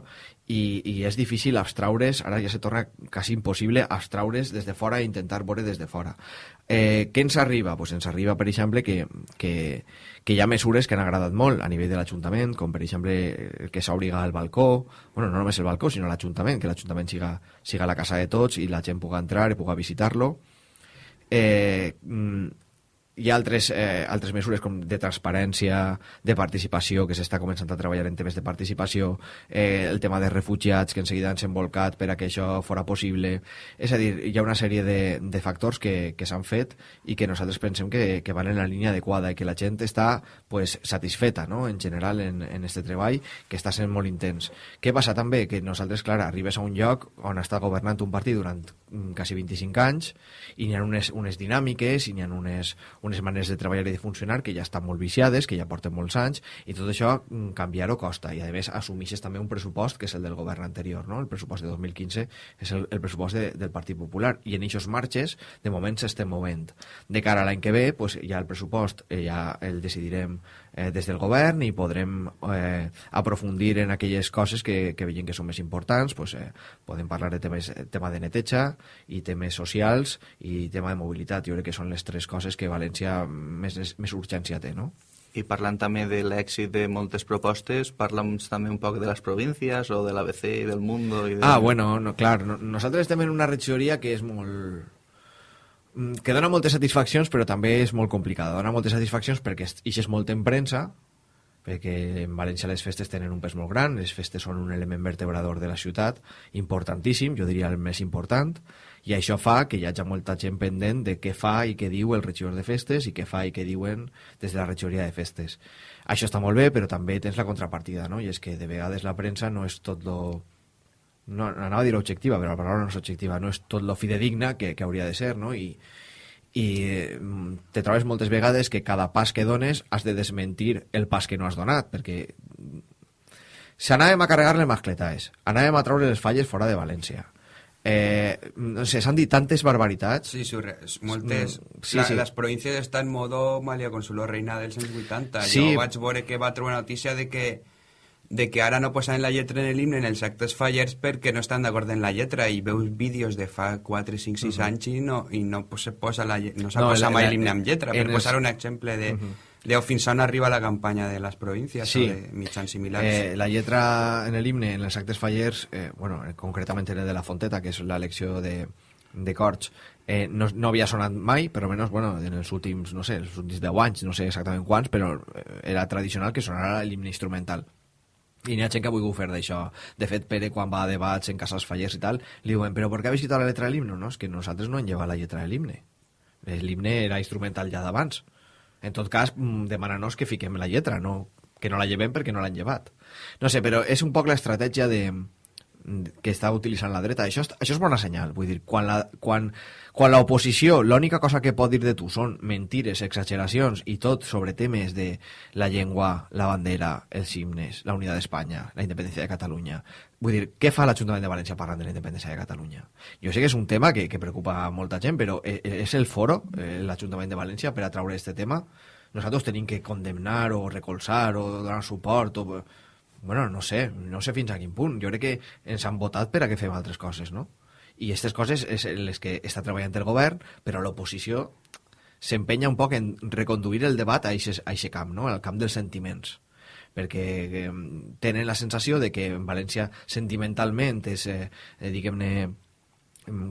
i, i és difícil abstraure's, ara ja se torna quasi impossible abstraure's des de fora i intentar veure des de fora. Eh, què ens arriba? Pues ens arriba, per exemple, que, que, que hi ha mesures que han agradat molt a nivell de l'Ajuntament, com per exemple que s'obliga al balcó, bueno, no només el balcó, sinó l'Ajuntament, que l'Ajuntament siga, siga la casa de tots i la gent pugui entrar i pugui visitar-lo. Eh, mm, hi ha altres, eh, altres mesures com de transparència, de participació, que s'està començant a treballar en temes de participació, eh, el tema de refugiats, que en seguida han s'envolcat per a que això fora possible. És a dir, hi ha una sèrie de, de factors que, que s'han fet i que nosaltres pensem que, que van en la línia adequada i que la gent està pues, satisfeta, no?, en general, en, en este treball, que està sent molt intens. Què passa també? Que nosaltres, clar, arribes a un lloc on està governant un partit durant mm, quasi 25 anys i n'hi ha unes, unes dinàmiques i n'hi ha unes, unes maneres de treballar i de funcionar que ja estan molt viciades, que ja porten molts anys, i tot això mm, canviar-ho costa. I, a més, assumixes també un pressupost que és el del govern anterior, no? El pressupost de 2015 és el, el pressupost de, del Partit Popular. I en aquests marxes, de moment, s'estem movent. De cara a l'any que ve, pues, ja el pressupost eh, ja el decidirem eh, des del govern i podrem eh, aprofundir en aquelles coses que, que veiem que són més importants. Pues, eh, podem parlar de temes, tema de neteja i temes socials i tema de mobilitat. Jo crec que són les tres coses que València més, més urgència té, no? I parlant també de l'èxit de moltes propostes, parla'ns també un poc de les províncies o de l'ABC i del Mundo. I de... Ah, bueno, no, clar, no, nosaltres estem en una regidoria que és molt que dona moltes satisfaccions, però també és molt complicada. Dona moltes satisfaccions perquè ixes molt en premsa, perquè en València les festes tenen un pes molt gran, les festes són un element vertebrador de la ciutat, importantíssim, jo diria el més important, i això fa que hi hagi molta gent pendent de què fa i què diu el regidor de festes i què fa i què diuen des de la regidoria de festes. Això està molt bé, però també tens la contrapartida, no? i és que de vegades la premsa no és tot lo no, anava a dir objectiva, però la paraula no és objectiva, no és tot lo fidedigna que, que hauria de ser, no? I, i mm, te trobes moltes vegades que cada pas que dones has de desmentir el pas que no has donat, perquè si anàvem a carregar les mascletaes, anàvem a treure les falles fora de València, eh, no sé, s'han dit tantes barbaritats. Sí, sí, moltes. Mm, sí, la, sí. Les províncies estan en modo Malia Consuelo Reina dels anys 80. Sí. Jo vaig veure que va trobar notícia de que de que ara no posaven la lletra en l'himne en els actes fallers perquè no estan d'acord en la lletra i veus vídeos de fa 4, 5, 6 uh -huh. anys i no, i no se posa la no s'ha no, posat mai l'himne amb lletra per posar un exemple de... Uh -huh. Leo, fins on arriba la campanya de les províncies sí. o de mitjans similars? Eh, la lletra en l'himne, en els actes fallers, eh, bueno, concretament en el de la Fonteta, que és l'elecció de, de Corts, eh, no, no havia sonat mai, però almenys bueno, en els últims, no sé, els últims 10 anys, no sé exactament quants, però eh, era tradicional que sonara l'himne instrumental i n'hi ha gent que ha volgut fer d'això. De fet, Pere, quan va a debats en cases fallers i tal, li diuen, però per què habéis quitat la letra de l'himne? No, és que nosaltres no hem llevat la lletra de l'himne. L'himne era instrumental ja d'abans. En tot cas, mm, demana-nos que fiquem la lletra, no que no la llevem perquè no l'han llevat. No sé, però és un poc l'estratègia de, que està utilitzant la dreta. Això, això és bona senyal. Vull dir, quan la, quan, quan l'oposició l'única cosa que pot dir de tu són mentires, exageracions i tot sobre temes de la llengua, la bandera, els himnes, la unitat d'Espanya, la independència de Catalunya. Vull dir, què fa l'Ajuntament de València parlant de la independència de Catalunya? Jo sé que és un tema que, que preocupa molta gent, però eh, eh, és el foro, eh, l'Ajuntament de València, per a traure aquest tema? Nosaltres tenim que condemnar o recolzar o donar suport o bueno, no sé, no sé fins a quin punt. Jo crec que ens han votat per a que fem altres coses, no? I aquestes coses és les que està treballant el govern, però l'oposició s'empenya un poc en reconduir el debat a aquest camp, no? al camp dels sentiments perquè eh, tenen la sensació de que en València sentimentalment és, eh, diguem-ne, mm,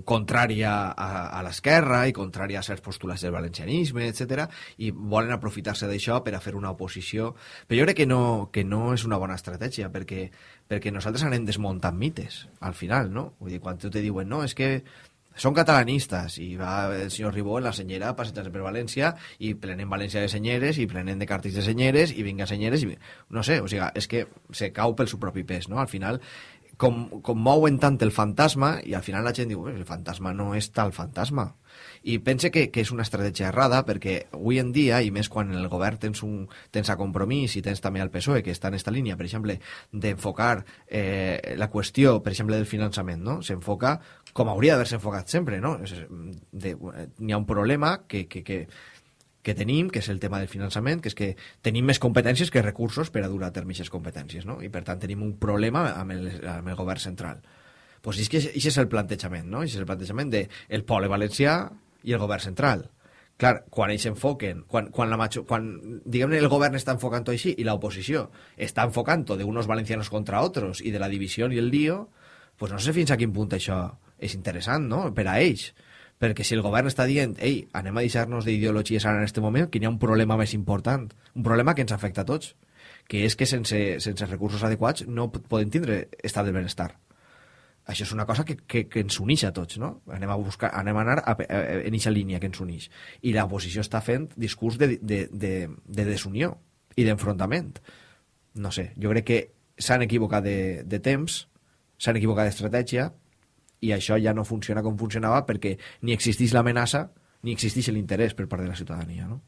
contrària a, a l'esquerra i contrària a certs postulats del valencianisme, etc i volen aprofitar-se d'això per a fer una oposició. Però jo crec que no, que no és una bona estratègia, perquè, perquè nosaltres anem desmuntant mites, al final, no? Vull dir, quan tu te diuen, no, és que són catalanistes i va el senyor Ribó en la senyera passejant per València i prenen València de senyeres i prenen de càrtics de senyeres i vinga senyeres i... no sé, o sigui, és que se cau pel seu propi pes, no? Al final com, com mouen tant el fantasma i al final la gent diu, el fantasma no és tal fantasma i pense que, que és una estratègia errada perquè avui en dia, i més quan el govern tens, un, tens a compromís i tens també el PSOE que està en aquesta línia, per exemple, d'enfocar eh, la qüestió, per exemple, del finançament, no? s'enfoca com hauria d'haver-se enfocat sempre, no? N'hi ha un problema que, que, que, que tenim, que és el tema del finançament, que és que tenim més competències que recursos per a dur a terme aquestes competències, no? I per tant tenim un problema amb el, amb el govern central. Pues és que això és el plantejament, no? Això és el plantejament de el poble valencià i el govern central. Clar, quan ells s'enfoquen, quan, quan, la macho, quan diguem el govern està enfocant així i l'oposició està enfocant de unos valencianos contra otros i de la divisió i el lío, pues no sé fins a quin punt això és interessant, no?, per a ells perquè si el govern està dient ei, anem a deixar-nos d'ideologies ara en aquest moment, que hi ha un problema més important, un problema que ens afecta a tots, que és que sense, sense recursos adequats no podem tindre estat del benestar. Això és una cosa que, que, que ens uneix a tots, no? Anem a, buscar, anem a anar a, a, a, en aquesta línia que ens uneix. I l'oposició està fent discurs de, de, de, de desunió i d'enfrontament. No sé, jo crec que s'han equivocat de, de temps, s'han equivocat d'estratègia, i això ja no funciona com funcionava perquè ni existeix l'amenaça ni existeix l'interès per part de la ciutadania, no?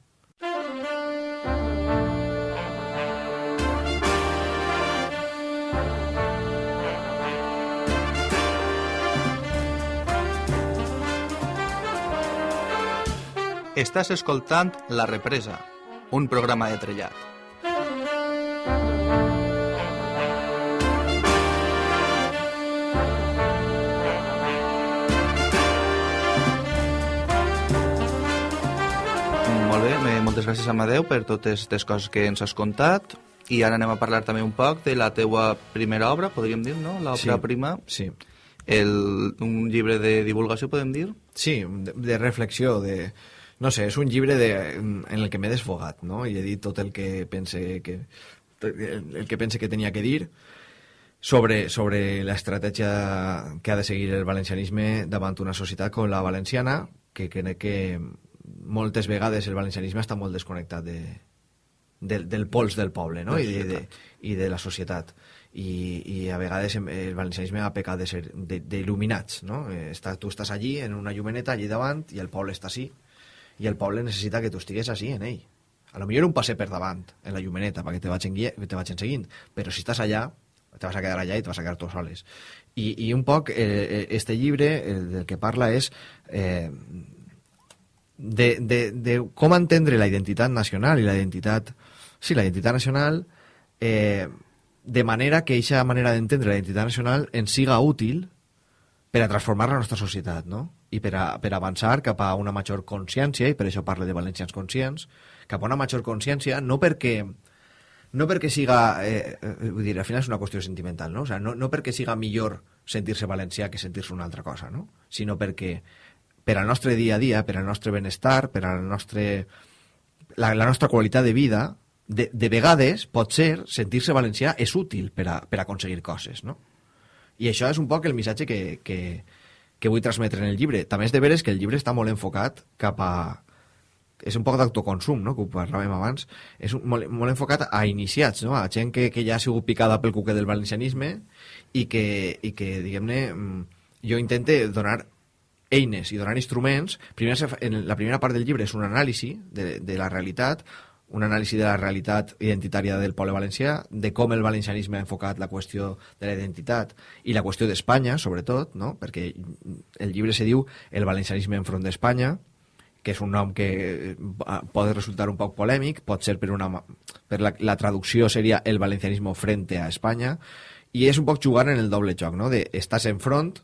Estàs escoltant La Represa, un programa de trellat. Moltes gràcies Amadeu per totes les coses que ens has contat i ara anem a parlar també un poc de la teua primera obra, podríem dir, no? L'obra sí, prima. Sí. El, un llibre de divulgació, podem dir? Sí, de, de reflexió, de... No sé, és un llibre de, en el que m'he desfogat, no? I he dit tot el que pense que, el que pense que tenia que dir sobre, sobre l'estratègia que ha de seguir el valencianisme davant una societat com la valenciana, que crec que moltes vegades el valencianisme està molt desconnectat de, del, del pols del poble no? I, de, de, i de la societat. I, i a vegades el valencianisme ha pecat de ser d'il·luminats no? Està, tu estàs allí en una llumeneta allí davant i el poble està així. I el poble necessita que tu estigues així en ell. A lo millor un passe per davant en la llumeneta perquè te vagin, te vagin seguint però si estàs allà te vas a quedar allà i te vas a quedar tu soles. I, i un poc eh, este llibre eh, del que parla és eh, de, de, de com entendre la identitat nacional i la identitat... Sí, la identitat nacional eh, de manera que aquesta manera d'entendre la identitat nacional ens siga útil per a transformar la nostra societat, no? I per a, per avançar cap a una major consciència, i per això parle de valencians conscients, cap a una major consciència, no perquè no perquè siga, eh, eh, vull dir, al final és una qüestió sentimental, no? O sea, no, no perquè siga millor sentir-se valencià que sentir-se una altra cosa, no? Sinó perquè per al nostre dia a dia, per al nostre benestar, per al nostre... La, la nostra qualitat de vida, de, de vegades, pot ser, sentir-se valencià és útil per a, per a aconseguir coses, no? I això és un poc el missatge que, que, que vull transmetre en el llibre. També és de veres que el llibre està molt enfocat cap a... És un poc d'autoconsum, no?, que ho parlàvem abans. És un, molt, molt enfocat a iniciats, no?, a gent que, que ja ha sigut picada pel cuquet del valencianisme i que, i que diguem-ne, mm, jo intente donar eines i donant instruments, primer, en la primera part del llibre és un anàlisi de, de la realitat, un anàlisi de la realitat identitària del poble valencià, de com el valencianisme ha enfocat la qüestió de la identitat i la qüestió d'Espanya, sobretot, no? perquè el llibre se diu El valencianisme enfront d'Espanya, que és un nom que eh, pot resultar un poc polèmic, pot ser per, una, per la, la traducció seria El valencianisme frente a Espanya, i és un poc jugar en el doble joc, no? de estàs enfront,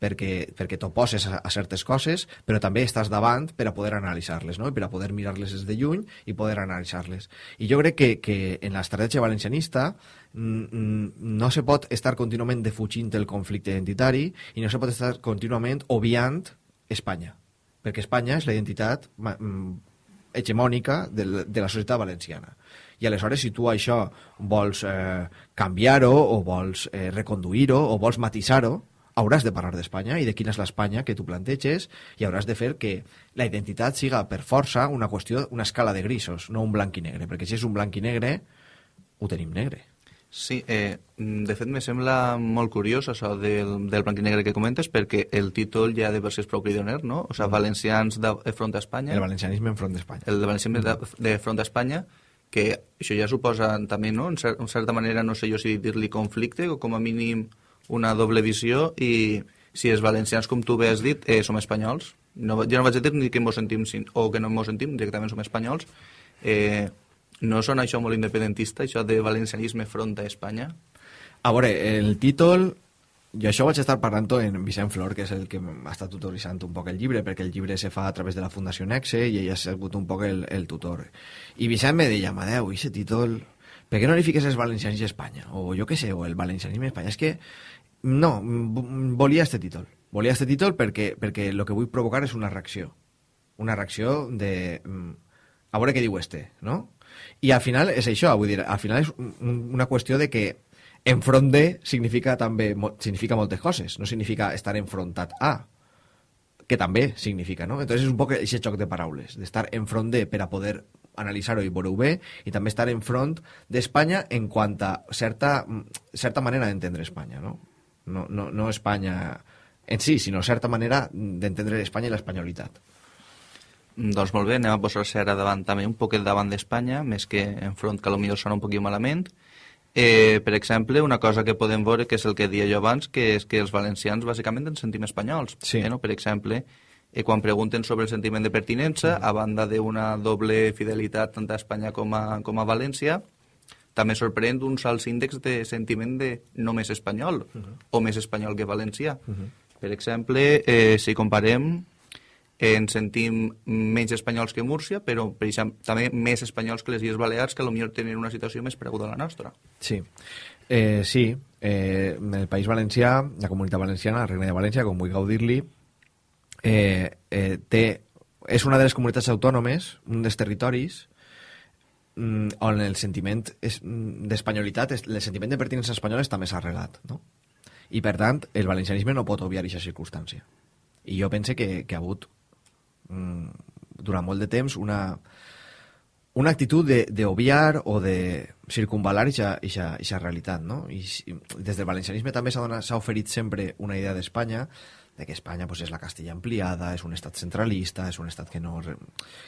perquè, perquè t'oposes a, a certes coses, però també estàs davant per a poder analitzar-les, no? Per a poder mirar-les des de lluny i poder analitzar-les. I jo crec que, que en l'estratègia valencianista no se pot estar contínuament defugint el conflicte identitari i no se pot estar contínuament obviant Espanya, perquè Espanya és la identitat hegemònica de, de la societat valenciana. I aleshores, si tu això vols eh, canviar-ho, o vols eh, reconduir-ho, o vols matisar-ho, hauràs de parlar d'Espanya i de quina és l'Espanya que tu planteges i hauràs de fer que la identitat siga per força una qüestió, una escala de grisos, no un blanc i negre, perquè si és un blanc i negre, ho tenim negre. Sí, eh, de fet me sembla molt curiós això del, del blanc i negre que comentes perquè el títol ja de per si és prou cridoner, no? O sigui, valencians de, de front a Espanya. El valencianisme en front d'Espanya. El valencianisme de, de front a Espanya, que això ja suposa també, no? En, cer en certa manera, no sé jo si dir-li conflicte o com a mínim una doble visió i si els valencians, com tu bé has dit, eh, som espanyols. No, jo no vaig dir ni que ens sentim o que no ens sentim, directament som espanyols. Eh, no sona això molt independentista, això de valencianisme front a Espanya? A veure, el títol... Jo això vaig estar parlant en Vicent Flor, que és el que m'ha estat tutoritzant un poc el llibre, perquè el llibre se fa a través de la Fundació Nexe i ell ha sigut un poc el, el tutor. I Vicent me deia, Amadeu, i aquest títol... Per què no li fiques els valencians i Espanya? O jo què sé, o el valencianisme a Espanya. És que no, volia este títol. Volia este títol perquè, perquè el que vull provocar és una reacció. Una reacció de... Mm, a veure què diu este, no? I al final és això, vull dir, al final és una qüestió de que enfront de significa també significa moltes coses, no significa estar enfrontat a, que també significa, no? Entonces és un poc aquest xoc de paraules, d'estar enfront de per a poder analitzar-ho i veure-ho bé, i també estar enfront d'Espanya en quant a certa, certa manera d'entendre Espanya, no? No, no, no Espanya en si, sinó certa manera d'entendre Espanya i l'espanyolitat. Doncs molt bé, anem a posar-se ara davant també un poquet davant d'Espanya, més que enfront, que potser sona un poquit malament. Eh, per exemple, una cosa que podem veure, que és el que dia jo abans, que és que els valencians bàsicament ens sentim espanyols. Sí. Eh, no? Per exemple, eh, quan pregunten sobre el sentiment de pertinença, mm. a banda d'una doble fidelitat tant a Espanya com a, com a València, també sorprèn uns alts índexs de sentiment de només espanyol, uh -huh. o més espanyol que valencià. Uh -huh. Per exemple, eh, si comparem ens sentim menys espanyols que Múrcia, però per exemple, també més espanyols que les Illes Balears, que potser tenen una situació més preguda a la nostra. Sí, eh, sí. Eh, el País Valencià, la Comunitat Valenciana, la Reina de València, com vull dir-li, eh, eh, té, és una de les comunitats autònomes, un dels territoris, on el sentiment mm, d'espanyolitat, el sentiment de pertinença espanyola està més arrelat, no? I, per tant, el valencianisme no pot obviar aquesta circumstància. I jo pense que, que ha hagut Mm, durant molt de temps una, una actitud d'obviar o de circunvalar aquesta realitat, no? I, des del valencianisme també s'ha oferit sempre una idea d'Espanya, de que Espanya pues, és la Castella ampliada, és un estat centralista, és un estat que no,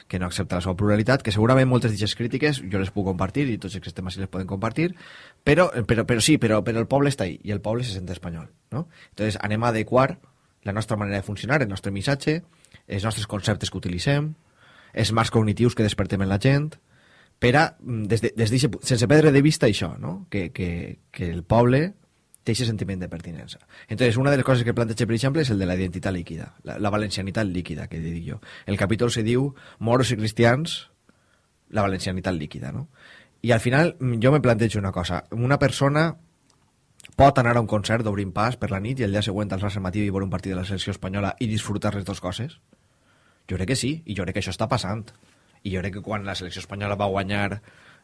que no accepta la seva pluralitat, que segurament moltes d'aquestes crítiques jo les puc compartir i tots aquests temes sí les poden compartir, però, però, però sí, però, però el poble està ahí i el poble se sent espanyol. No? Entonces anem a adequar la nostra manera de funcionar, el nostre missatge, els nostres conceptes que utilitzem, els marcs cognitius que despertem en la gent, per a, mm, des de, des de, sense perdre de vista això, no? que, que, que el poble té aquest sentiment de pertinença. Entonces, una de les coses que planteja, per exemple, és el de la identitat líquida, la, la valencianitat líquida, que dic jo. El capítol se diu Moros i cristians, la valencianitat líquida, no? I al final jo me plantejo una cosa. Una persona pot anar a un concert d'Obrim Pas per la nit i el dia següent alçar-se matí i veure un partit de la selecció espanyola i disfrutar les dues coses? Jo crec que sí, i jo crec que això està passant. I jo crec que quan la selecció espanyola va guanyar...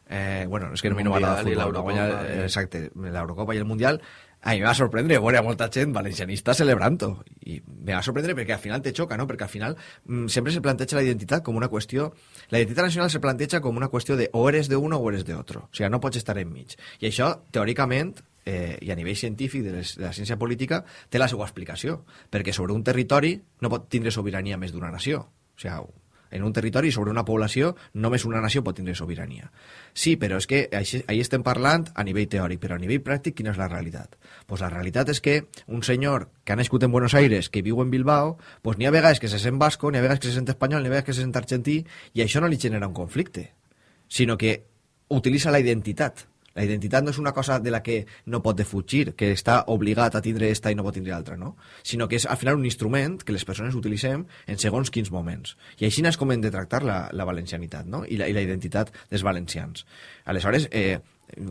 Eh, bueno, és que no m'agrada el futbol, guanyar, eh, exacte, l'Eurocopa i el Mundial, a mi me va sorprendre veure molta gent valencianista celebrant-ho. I me va sorprendre perquè al final te xoca, no? Perquè al final mm, sempre se planteja la identitat com una qüestió... La identitat nacional se planteja com una qüestió de o eres de uno o eres de otro. O sigui, no pots estar enmig. I això, teòricament, eh, i a nivell científic de, les, de la ciència política té la seva explicació, perquè sobre un territori no pot tindre sobirania més d'una nació. O sigui, en un territori sobre una població només una nació pot tindre sobirania. Sí, però és que ahí estem parlant a nivell teòric, però a nivell pràctic quina és la realitat? Pues la realitat és que un senyor que ha nascut en Buenos Aires, que viu en Bilbao, pues n'hi ha vegades que se sent basco, n'hi ha vegades que se sent espanyol, n'hi ha vegades que se sent argentí, i això no li genera un conflicte, sinó que utilitza la identitat La identitat no és una cosa de la que no pot defugir, que està obligat a tindre esta i no pot tindre altra, no? Sinó que és al final un instrument que les persones utilitzem en segons quins moments. I així és com hem de tractar la, la valencianitat, no? I la, i la identitat dels valencians. Aleshores, eh,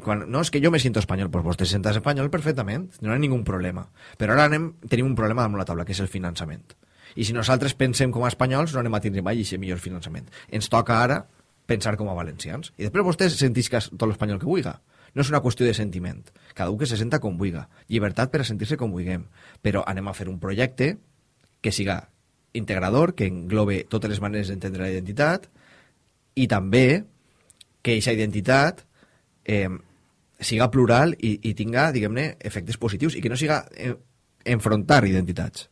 quan, no, és que jo me siento espanyol, pues vos te sentes espanyol perfectament, no hi ha ningú problema. Però ara anem, tenim un problema damunt la taula, que és el finançament. I si nosaltres pensem com a espanyols, no anem a tindre mai aquest millor finançament. Ens toca ara pensar com a valencians. I després vostès sentís que és tot l'espanyol que vulga. No és una qüestió de sentiment. Cada un que se senta com vulga. Llibertat per a sentir-se com vulguem. Però anem a fer un projecte que siga integrador, que englobe totes les maneres d'entendre la identitat i també que aquesta identitat eh, siga plural i, i tinga, diguem-ne, efectes positius i que no siga eh, enfrontar identitats.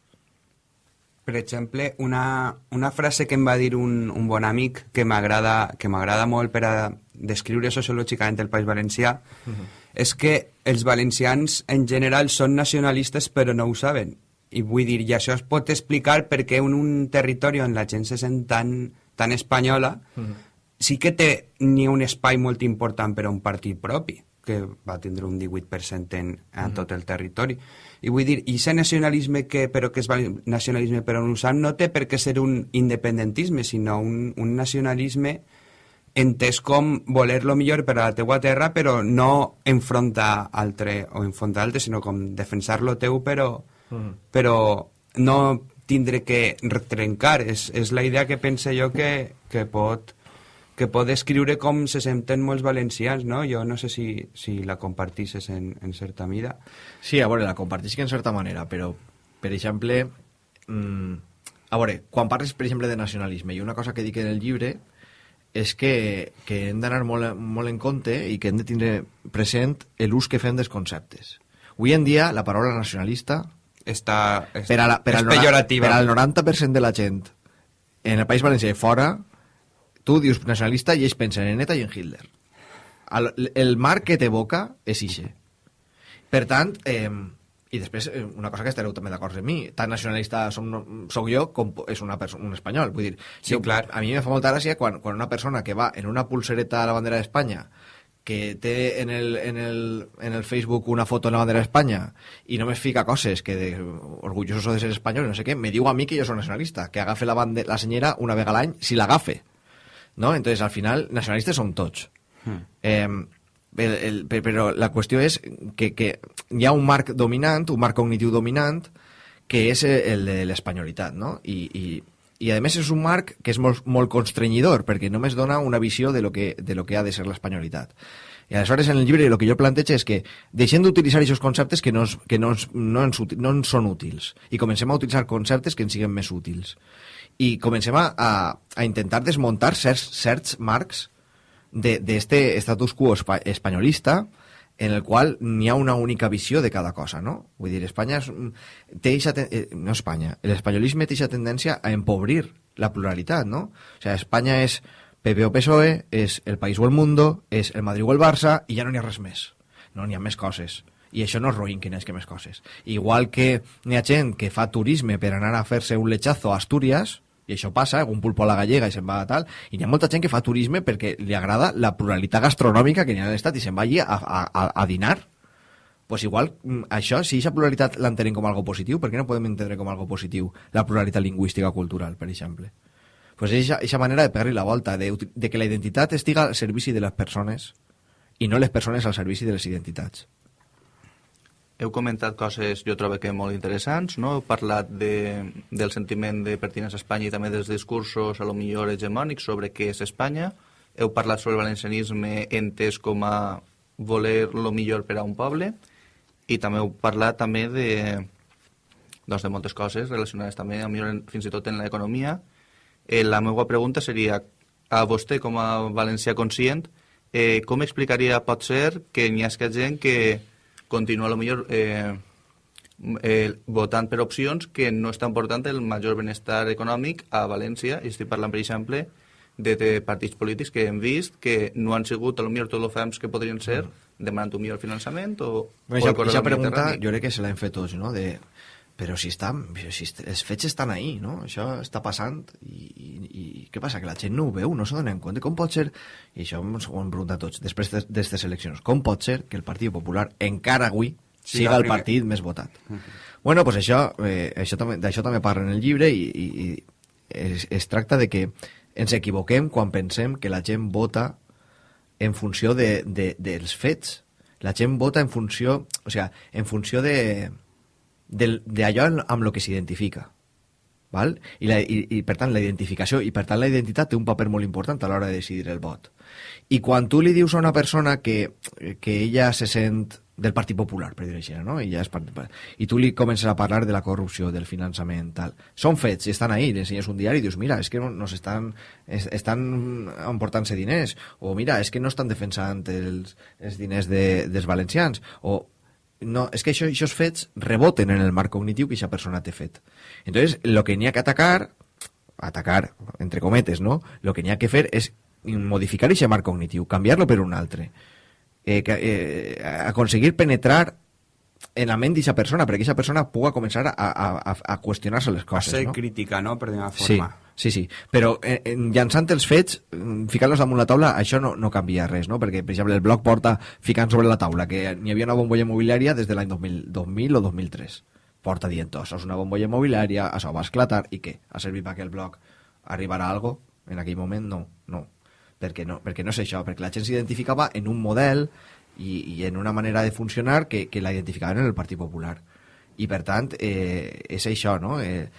Per exemple, una, una frase que em va dir un, un bon amic que m'agrada que m'agrada molt per a descriure sociològicament el País Valencià uh -huh. és que els valencians en general són nacionalistes però no ho saben. I vull dir, i això es pot explicar perquè en un territori on la gent se sent tan, tan espanyola uh -huh. sí que té ni un espai molt important per a un partit propi que va tindre un 18% en, en mm. tot el territori. I vull dir, i aquest nacionalisme que, però que és nacionalisme però no usant, no té per què ser un independentisme, sinó un, un nacionalisme entès com voler lo millor per a la teua terra, però no enfrontar altre o enfrontar altre, sinó com defensar lo teu, però, mm. però no tindre que trencar. És, és la idea que pense jo que, que pot que pot descriure com se senten molts valencians, no? Jo no sé si, si la compartisses en, en certa mida. Sí, a veure, la compartisc en certa manera, però, per exemple, mmm, a veure, quan parles, per exemple, de nacionalisme, i una cosa que dic en el llibre és que, que hem d'anar molt, molt en compte i que hem de tindre present l'ús que fem dels conceptes. Avui en dia, la paraula nacionalista està, és, per, a la, per, és al, pejorativa. per al 90% de la gent en el País Valencià i fora tu dius nacionalista i ells pensen en ETA i en Hitler. El, el marc que t'evoca és ixe. Per tant, eh, i després, una cosa que estareu també d'acord amb mi, tan nacionalista som, soc jo com és una persona, un espanyol. Vull dir, sí, jo, clar. a mi me fa molta gràcia quan, quan una persona que va en una pulsereta a la bandera d'Espanya que té en el, en, el, en el Facebook una foto en la bandera d'Espanya i només fica coses que de, orgulloso de ser espanyol, no sé què, me diu a mi que jo soc nacionalista, que agafe la, bande, la senyera una vegada l'any, si l'agafe. ¿No? Entonces, al final, nacionalistes som tots. Hmm. Eh, el, el, però la qüestió és que, que hi ha un marc dominant, un marc cognitiu dominant, que és el de l'espanyolitat, no? I, i, i a més és un marc que és molt, molt constrenyidor, perquè només dona una visió de lo que, de lo que ha de ser l'espanyolitat. I aleshores en el llibre el que jo plantejo és que deixem d'utilitzar aquests conceptes que, no, que no, no, ens, no ens són útils i comencem a utilitzar conceptes que ens siguin més útils i comencem a, a, a intentar desmuntar certs, certs marcs d'este status quo espa espanyolista en el qual n'hi ha una única visió de cada cosa, no? Vull dir, Espanya és, té eixa, eh, no Espanya, l'espanyolisme té aquesta tendència a empobrir la pluralitat, no? O sigui, Espanya és PP o PSOE, és el País o el Mundo, és el Madrid o el Barça, i ja no n'hi ha res més. No n'hi ha més coses i això no és roïn que n'hi que més coses. Igual que n'hi ha gent que fa turisme per anar a fer-se un lechazo a Astúries, i això passa, algun pulpo a la gallega i se'n va a tal, i hi ha molta gent que fa turisme perquè li agrada la pluralitat gastronòmica que n'hi ha a l'estat i se'n va allí a, a, a, a dinar. pues igual, mm, això, si aquesta pluralitat l'entenem com algo positiu, per què no podem entendre com algo positiu la pluralitat lingüística cultural, per exemple? pues és aquesta manera de pegar-li la volta, de, de que la identitat estiga al servici de les persones i no les persones al servici de les identitats heu comentat coses, jo trobo que molt interessants, no? Heu parlat de, del sentiment de pertinença a Espanya i també dels discursos, a lo millor hegemònics, sobre què és Espanya. Heu parlat sobre el valencianisme entès com a voler lo millor per a un poble i també heu parlat també de, doncs, de moltes coses relacionades també, a millor, fins i tot en l'economia. Eh, la meva pregunta seria, a vostè com a valencià conscient, eh, com explicaria, pot ser, que n'hi ha gent que continua a lo millor eh, eh, votant per opcions que no estan portant el major benestar econòmic a València, i estic parlant, per exemple, de, de partits polítics que hem vist que no han sigut a lo millor tots els fems que podrien ser demanant un millor finançament o... Bueno, ja, ja pregunta, jo crec que se l'hem fet tots, no? De, però si, està, si els fets estan ahí, no? Això està passant i, i, i què passa? Que la gent no ho veu, no s'ho dona en compte. Com pot ser, i això ens ho hem preguntat tots, després de- d'aquestes eleccions, com pot ser que el Partit Popular encara avui Siga siga el partit més votat? Bueno, pues això, eh, això també, d'això també parla en el llibre i, i, i es, es tracta de que ens equivoquem quan pensem que la gent vota en funció de, de, dels fets. La gent vota en funció, o sea, en funció de d'allò amb, lo que s'identifica. Val? I, la, i, I, per tant, la identificació i, per tant, la identitat té un paper molt important a l'hora de decidir el vot. I quan tu li dius a una persona que, que ella se sent del Partit Popular, per dir-ho així, no? I, ja és part, I tu li comences a parlar de la corrupció, del finançament, tal. Són fets, estan ahí, li ensenyes un diari i dius, mira, és que no- nos estan, es, estan emportant-se diners, o mira, és que no estan defensant els, els diners de, dels valencians, o no, és que això, aquests fets reboten en el marc cognitiu que aquesta persona té fet. Entonces, lo que n'hi ha que atacar, atacar, entre cometes, no? Lo que n'hi ha que fer és modificar aquest marc cognitiu, canviar-lo per un altre. Eh, eh, aconseguir penetrar en la ment d'aquesta persona, perquè aquesta persona pugui començar a, a, a, a qüestionar-se les A coses, ser no? crítica, no?, per d'una forma. sí, sí. Però eh, en, llançant els fets, mm, ficant-los damunt la taula, això no, no canvia res, no? Perquè, per exemple, el bloc porta ficant sobre la taula que n'hi havia una bombolla immobiliària des de l'any 2000, 2000 o 2003. Porta dient, això és una bombolla immobiliària, això va esclatar, i què? Ha servit perquè el bloc arribarà a algo? En aquell moment, no, no. Perquè no, perquè no és això, perquè la gent s'identificava en un model i, i en una manera de funcionar que, que la identificaven en el Partit Popular. I, per tant, eh, és això, no?, eh,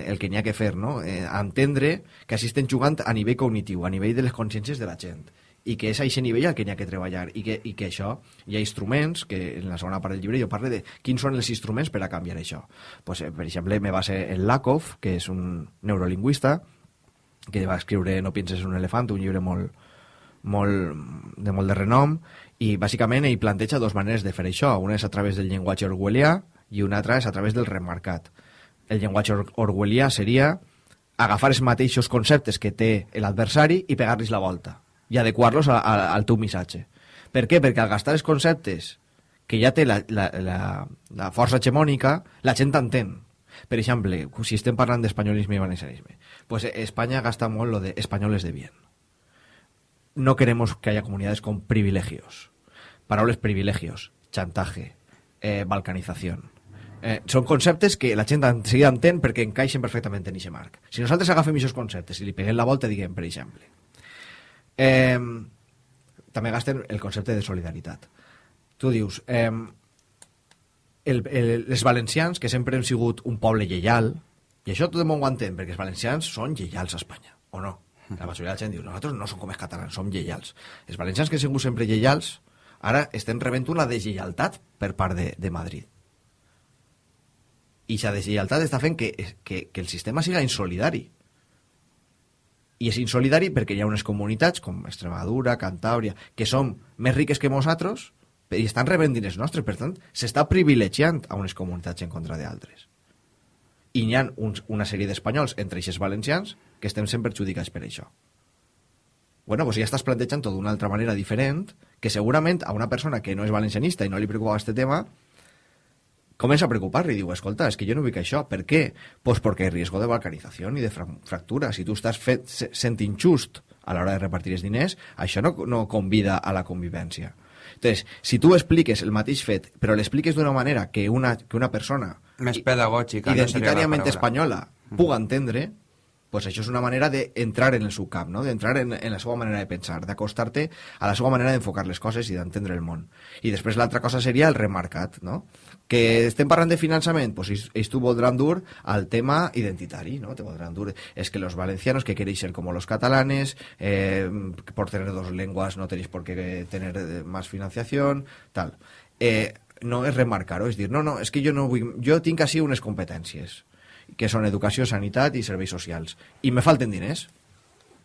el que n'hi ha que fer, no?, eh, entendre que així estem jugant a nivell cognitiu, a nivell de les consciències de la gent, i que és a aquest nivell al que n'hi ha que treballar, i que, i que això, hi ha instruments, que en la segona part del llibre jo parlo de quins són els instruments per a canviar això. Pues, eh, per exemple, me va ser el Lakoff, que és un neurolingüista, que va escriure No pienses en un elefant, un llibre molt, molt, de molt de renom, i bàsicament ell planteja dues maneres de fer això. Una és a través del llenguatge orwellià i una altra és a través del remarcat. El llenguatge or orwellià seria agafar els mateixos conceptes que té l'adversari i pegar-los la volta i adequar-los al teu missatge. Per què? Perquè al gastar els conceptes que ja té la, la, la, la força la gent entén. Per exemple, si estem parlant d'espanyolisme i valencianisme, pues Espanya gasta molt lo de españoles de bien. No queremos que haya comunidades con privilegios. Paraules privilegios, chantaje, eh, balcanización. Eh, són conceptes que la gent enseguida entén perquè encaixen perfectament en aquest marc. Si nosaltres agafem aquests conceptes i li peguem la volta, diguem, per exemple, eh, també gasten el concepte de solidaritat. Tu dius, eh, el, el, els valencians, que sempre hem sigut un poble lleial, i això tot el món ho entén, perquè els valencians són lleials a Espanya, o no? La majoria de la gent diu, nosaltres no som com els catalans, som lleials. Els valencians que han sigut sempre lleials, ara estem rebent una deslleialtat per part de, de Madrid. I aquesta deslleialtat està fent que, que, que el sistema siga insolidari. I és insolidari perquè hi ha unes comunitats com Extremadura, Cantàbria, que són més riques que nosaltres i estan rebent diners nostres. Per tant, s'està privilegiant a unes comunitats en contra d'altres. I n'hi ha uns, una sèrie d'espanyols, entre aquests valencians, que estem sent perjudicats per això. Bueno, doncs ja estàs plantejant tot d'una altra manera diferent, que segurament a una persona que no és valencianista i no li preocupa aquest tema, comença a preocupar-li i diu, escolta, és que jo no vull això. Per què? Pues porque hay riesgo de balcanizació i de fra fractura. Si tu estàs fet, se- sent injust a l'hora de repartir els diners, això no, no convida a la convivència. Entonces, si tu expliques el mateix fet, però l'expliques d'una manera que una, que una persona Més pedagògica. no identitàriament paraula. espanyola puga entendre, pues això és una manera d'entrar en el seu camp, no? d'entrar en, en la seva manera de pensar, d'acostar-te a la seva manera d'enfocar les coses i d'entendre el món. I després l'altra cosa seria el remarcat, no? Que estem parlant de finançament, pues ells, t'ho voldran dur al tema identitari, ¿no? Te voldran dur, es que los valencianos que queréis ser como los catalanes, eh, por tener dos lenguas no tenéis por qué tener eh, más financiación, tal. Eh, no és remarcar-ho, és dir, no, no, és que jo no vull... Jo tinc així unes competències que són educació, sanitat i serveis socials. I me falten diners.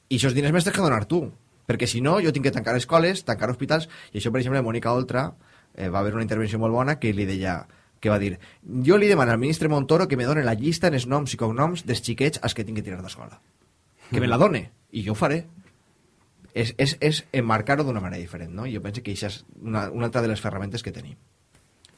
I aquests diners m'has de donar tu. Perquè si no, jo tinc que tancar escoles, tancar hospitals, i això, per exemple, Mònica Oltra eh, va haver una intervenció molt bona que li deia que va dir, jo li demano al ministre Montoro que me doni la llista en els noms i cognoms dels xiquets als que tinc que tirar d'escola. Que me la done, i jo ho faré. És, és, és emmarcar-ho d'una manera diferent, no? Jo penso que això és una, una altra de les ferramentes que tenim.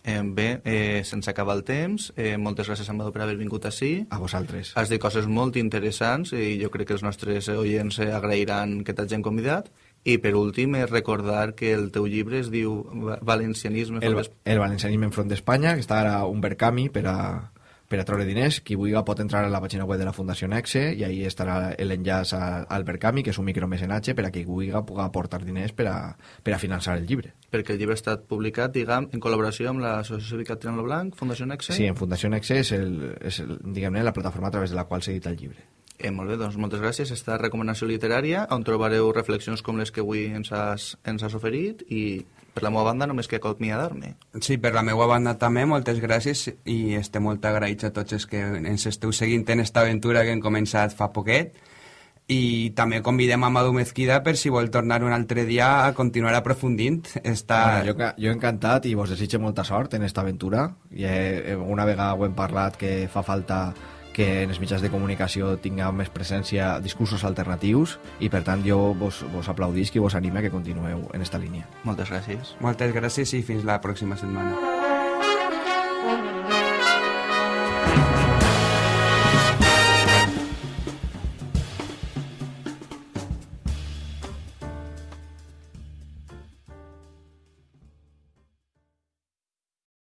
Eh, bé, eh, sense acabar el temps, eh, moltes gràcies, Amador, per haver vingut així. A vosaltres. Has dit coses molt interessants i jo crec que els nostres oients eh, agrairan que t'hagin convidat. I per últim, és recordar que el teu llibre es diu Va- Valencianisme El, el valencianisme enfront d'Espanya, que està ara un Berkami per a, per a treure diners. Qui vulgui pot entrar a la pàgina web de la Fundació Nexe i ahí estarà l'enllaç a- al Berkami, que és un micromecenatge per a qui vulgui pugui aportar diners per a, per a finançar el llibre. perquè el llibre ha estat publicat, diguem, en col·laboració amb l'Associació Cívica Triangle Blanc, Fundació Nexe. Sí, en Fundació Nexe és, el, és el, diguem-ne la plataforma a través de la qual s'edita el llibre. Eh, molt bé, doncs moltes gràcies. Esta recomanació literària, on trobareu reflexions com les que avui ens has, ens has oferit i per la meva banda només que acomiadar-me. Sí, per la meva banda també, moltes gràcies i estem molt agraïts a tots els que ens esteu seguint en esta aventura que hem començat fa poquet i també convidem a Madu Mezquida per si vol tornar un altre dia a continuar aprofundint. Està... Bueno, jo, jo encantat i vos desitge molta sort en esta aventura. I, eh, una vegada ho hem parlat que fa falta que en els mitjans de comunicació tingueu més presència discursos alternatius i per tant jo vos, vos aplaudisc i vos anime a que continueu en esta línia. Moltes gràcies. Moltes gràcies i fins la pròxima setmana.